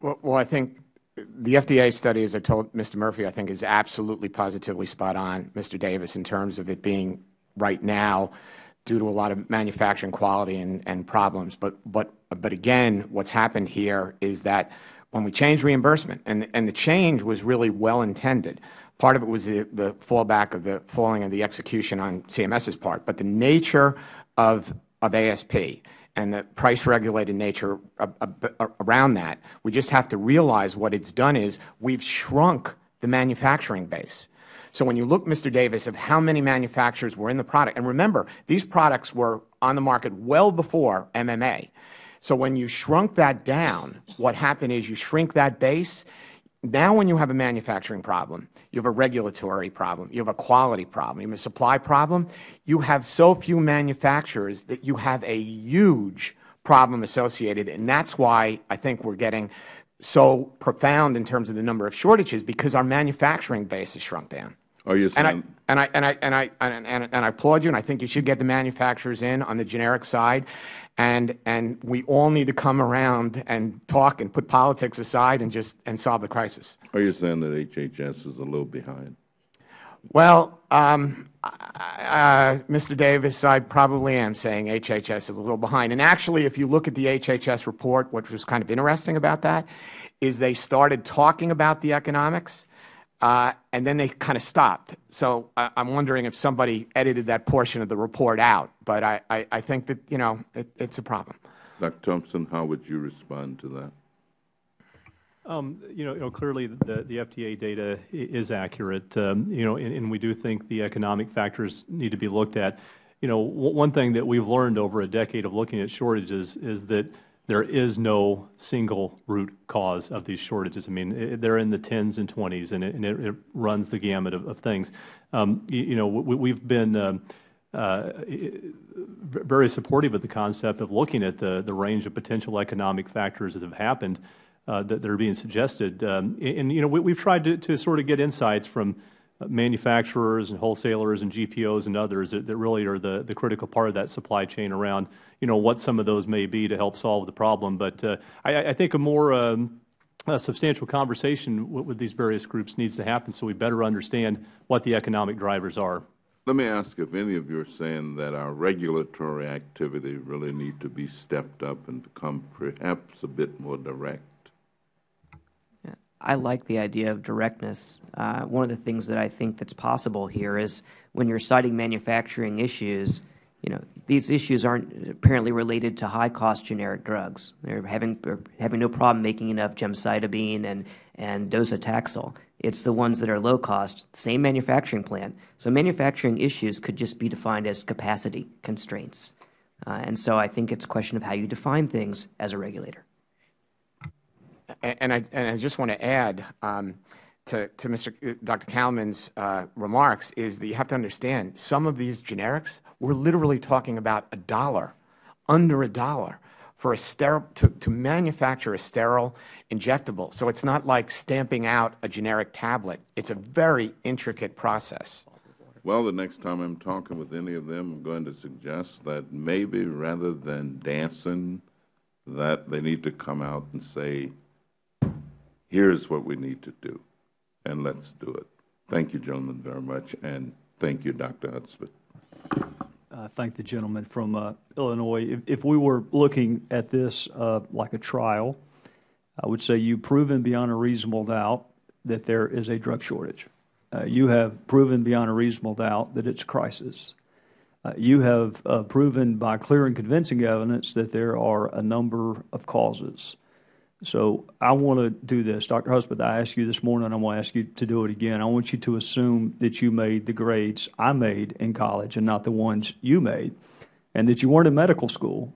Well, well, I think the FDA study, as I told Mr. Murphy, I think is absolutely positively spot on, Mr. Davis, in terms of it being right now due to a lot of manufacturing quality and, and problems. But, but, but again, what's happened here is that when we changed reimbursement, and, the change was really well intended, part of it was the, fallback of the falling of the execution on CMS's part, but the nature of, ASP and the price regulated nature around that, we just have to realize what it's done is we've shrunk the manufacturing base. So when you look, Mr. Davis, of how many manufacturers were in the product, and remember, these products were on the market well before MMA. So when you shrunk that down, what happened is you shrink that base. Now when you have a manufacturing problem, you have a regulatory problem, you have a quality problem, you have a supply problem, you have so few manufacturers that you have a huge problem associated. And that's why I think we're getting so profound in terms of the number of shortages because our manufacturing base has shrunk down. Oh, Are you And I, and I, and I, and I, and I applaud you, and I think you should get the manufacturers in on the generic side. And, and we all need to come around and talk and put politics aside and just and solve the crisis. are you saying that HHS is a little behind? Well, um, uh, Mr. Davis, I probably am saying HHS is a little behind. And actually, if you look at the HHS report, what was kind of interesting about that is they started talking about the economics, and then they kind of stopped. So I, I'm wondering if somebody edited that portion of the report out. But I, I, I think that, you know, it, it's a problem. Dr. Thompson, how would you respond to that? Um, you, know, you know, clearly the, the FDA data is accurate, um, you know, and, and we do think the economic factors need to be looked at. You know, one thing that we've learned over a decade of looking at shortages is that there is no single root cause of these shortages. I mean, they're in the tens and twenties, and it, and it, it runs the gamut of, of things. Um, you, you know, we, we've been um, uh, very supportive of the concept of looking at the, the range of potential economic factors that have happened uh, that, that are being suggested. Um, and, you know, we, we've tried to, to sort of get insights from uh, manufacturers and wholesalers and GPOs and others that, that really are the, the critical part of that supply chain around, you know, what some of those may be to help solve the problem. But uh, I, I think a more um, a substantial conversation with, with these various groups needs to happen so we better understand what the economic drivers are. Let me ask if any of you are saying that our regulatory activity really need to be stepped up and become perhaps a bit more direct. I like the idea of directness. Uh, one of the things that I think that's possible here is when you're citing manufacturing issues, you know, these issues aren't apparently related to high-cost generic drugs. They're having they're having no problem making enough gemcitabine and and docetaxel. It's the ones that are low cost, same manufacturing plant. So manufacturing issues could just be defined as capacity constraints. Uh, and so I think it's a question of how you define things as a regulator. And I, and I just want to add um, to, to Mr. uh, Dr. Kalman's uh, remarks is that you have to understand some of these generics, we're literally talking about a dollar, under a dollar, for a sterile, to, to manufacture a sterile injectable. So it's not like stamping out a generic tablet. It's a very intricate process. Well, the next time I'm talking with any of them, I'm going to suggest that maybe rather than dancing, that they need to come out and say, here's what we need to do. and let's do it. Thank you, gentlemen, very much, and thank you, Dr. Hudspeth. I thank the gentleman from uh, Illinois. If, if, we were looking at this uh, like a trial, I would say you've proven beyond a reasonable doubt that there is a drug shortage. Uh, you have proven beyond a reasonable doubt that it's a crisis. Uh, you have uh, proven by clear and convincing evidence that there are a number of causes. So I want to do this. Dr. Hudspeth, I asked you this morning, I'm going to ask you to do it again. I want you to assume that you made the grades I made in college and not the ones you made, and that you weren't in medical school,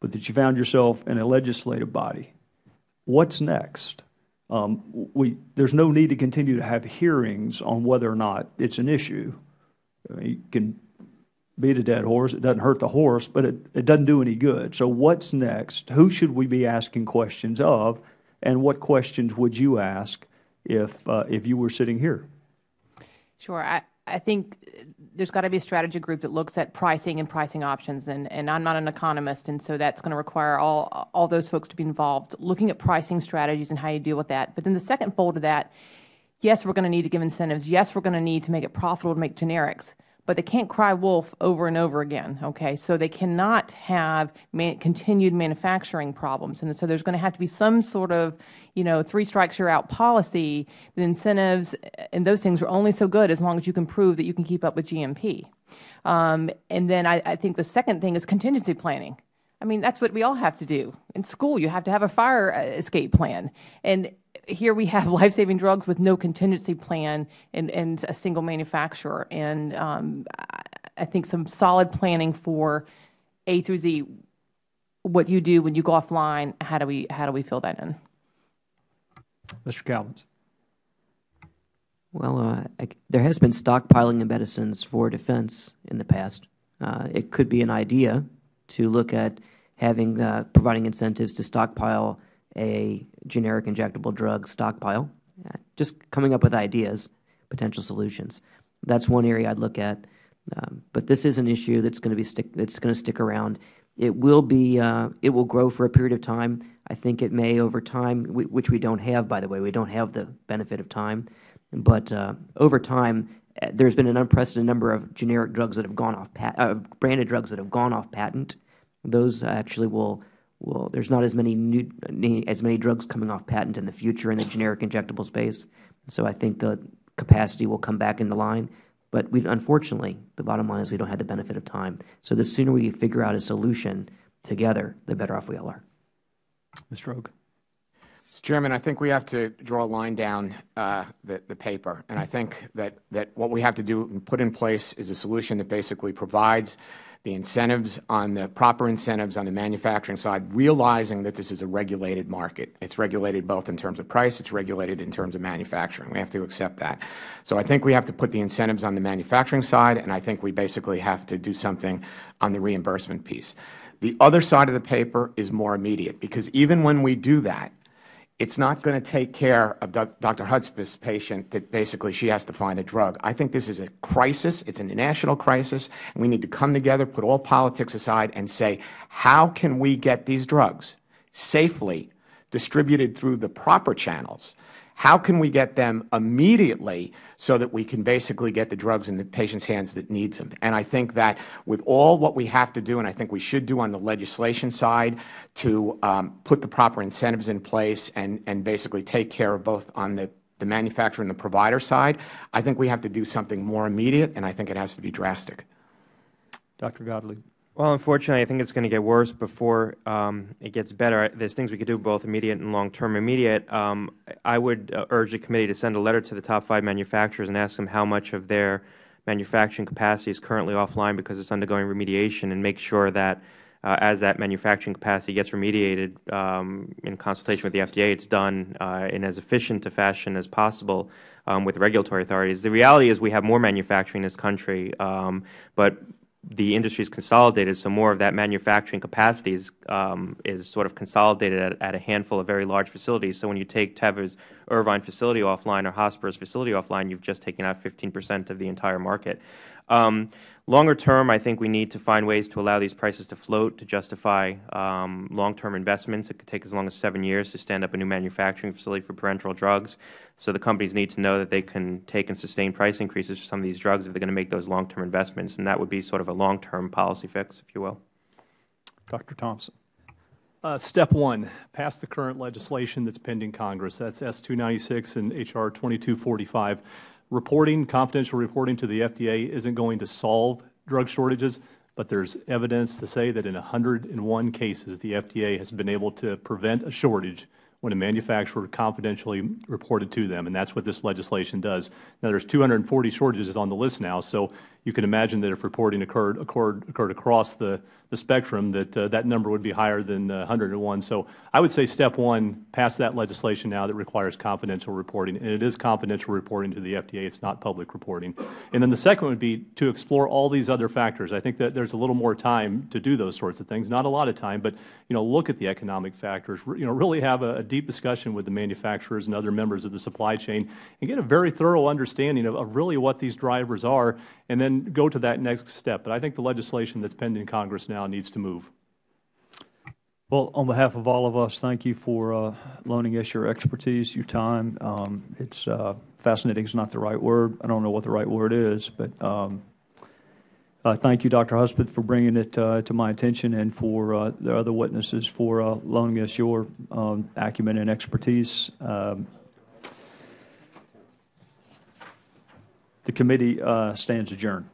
but that you found yourself in a legislative body. What's next? Um, we, there's no need to continue to have hearings on whether or not it's an issue. I mean, you can beat a dead horse. It doesn't hurt the horse, but it, it doesn't do any good. So what's next? Who should we be asking questions of? And what questions would you ask if, uh, if you were sitting here? Sure. I, I think there's got to be a strategy group that looks at pricing and pricing options. And, and I'm not an economist, and so that's going to require all, all those folks to be involved, looking at pricing strategies and how you deal with that. But then the second fold of that, yes, we're going to need to give incentives. Yes, we're going to need to make it profitable to make generics but they can't cry wolf over and over again. Okay, so they cannot have man continued manufacturing problems, and so there's going to have to be some sort of, you know, three strikes you're out policy. The incentives and those things are only so good as long as you can prove that you can keep up with GMP. Um, and then I, I think the second thing is contingency planning. I mean, that's what we all have to do. In school, you have to have a fire uh, escape plan. And here we have life-saving drugs with no contingency plan and, and a single manufacturer. And um, I think some solid planning for A through Z, what you do when you go offline, how do we, how do we fill that in? Mr. Kalmans. Well, uh, I, there has been stockpiling of medicines for defense in the past. Uh, it could be an idea to look at having uh, providing incentives to stockpile a generic injectable drug stockpile, just coming up with ideas, potential solutions. That's one area I'd look at. Um, but this is an issue that's going to be stick that's going to stick around. It will be uh, it will grow for a period of time. I think it may over time, which we don't have, by the way. We don't have the benefit of time, but uh, over time, uh, there's been an unprecedented number of generic drugs that have gone off uh, branded drugs that have gone off patent. Those actually will well, there's not as many new, as many drugs coming off patent in the future in the generic injectable space. So I think the capacity will come back into line. But we, unfortunately, the bottom line is we don't have the benefit of time. So the sooner we figure out a solution together, the better off we all are. Mr. Rogue. Mr. Chairman, I think we have to draw a line down uh, the, the paper. And I think that, that what we have to do and put in place is a solution that basically provides the incentives on the proper incentives on the manufacturing side, realizing that this is a regulated market. It's regulated both in terms of price, it's regulated in terms of manufacturing. We have to accept that. So I think we have to put the incentives on the manufacturing side, and I think we basically have to do something on the reimbursement piece. The other side of the paper is more immediate, because even when we do that, it's not going to take care of Dr. Hudspeth's patient that basically she has to find a drug. I think this is a crisis. It's a national crisis. And we need to come together, put all politics aside, and say, how can we get these drugs safely distributed through the proper channels how can we get them immediately so that we can basically get the drugs in the patient's hands that needs them? And I think that with all what we have to do, and I think we should do on the legislation side to um, put the proper incentives in place and, and basically take care of both on the, the manufacturer and the provider side, I think we have to do something more immediate, and I think it has to be drastic. Dr. Gottlieb. Well, unfortunately, I think it's going to get worse before um, it gets better. There's things we could do both immediate and long term. Immediate, um, I would uh, urge the committee to send a letter to the top five manufacturers and ask them how much of their manufacturing capacity is currently offline because it's undergoing remediation, and make sure that uh, as that manufacturing capacity gets remediated um, in consultation with the FDA, it's done uh, in as efficient a fashion as possible um, with regulatory authorities. The reality is we have more manufacturing in this country, um, but the industry is consolidated, so more of that manufacturing capacity is, um, is sort of consolidated at, at, a handful of very large facilities. So when you take Teva's Irvine facility offline or Hospira's facility offline, you've just taken out 15 percent of the entire market. Um, longer term, I think we need to find ways to allow these prices to float to justify um, long-term investments. It could take as long as seven years to stand up a new manufacturing facility for parenteral drugs. So the companies need to know that they can take and sustain price increases for some of these drugs if they are going to make those long-term investments, and that would be sort of a long-term policy fix, if you will. Dr. Thompson. Uh, step one, pass the current legislation that's pending Congress. That's S-296 and H.R. 2245. Reporting, confidential reporting to the FDA isn't going to solve drug shortages, but there's evidence to say that in 101 cases, the FDA has been able to prevent a shortage when a manufacturer confidentially reported to them, and that's what this legislation does. Now, there's 240 shortages on the list now, so you can imagine that if reporting occurred, occurred, occurred across the, the spectrum, that uh, that number would be higher than uh, 101. So I would say step one, pass that legislation now that requires confidential reporting, and it is confidential reporting to the FDA. It's not public reporting. And then the second would be to explore all these other factors. I think that there's a little more time to do those sorts of things. Not a lot of time, but you know, look at the economic factors. You know, really have a, a deep discussion with the manufacturers and other members of the supply chain, and get a very thorough understanding of, of really what these drivers are, and then go to that next step. But I think the legislation that's pending in Congress now needs to move. Well, on behalf of all of us, thank you for uh, loaning us your expertise, your time. Um, it's uh, fascinating is not the right word. I don't know what the right word is, but um, uh, thank you, Dr. Hudspeth, for bringing it uh, to my attention and for uh, the other witnesses for uh, loaning us your um, acumen and expertise. Um, the committee stands adjourned.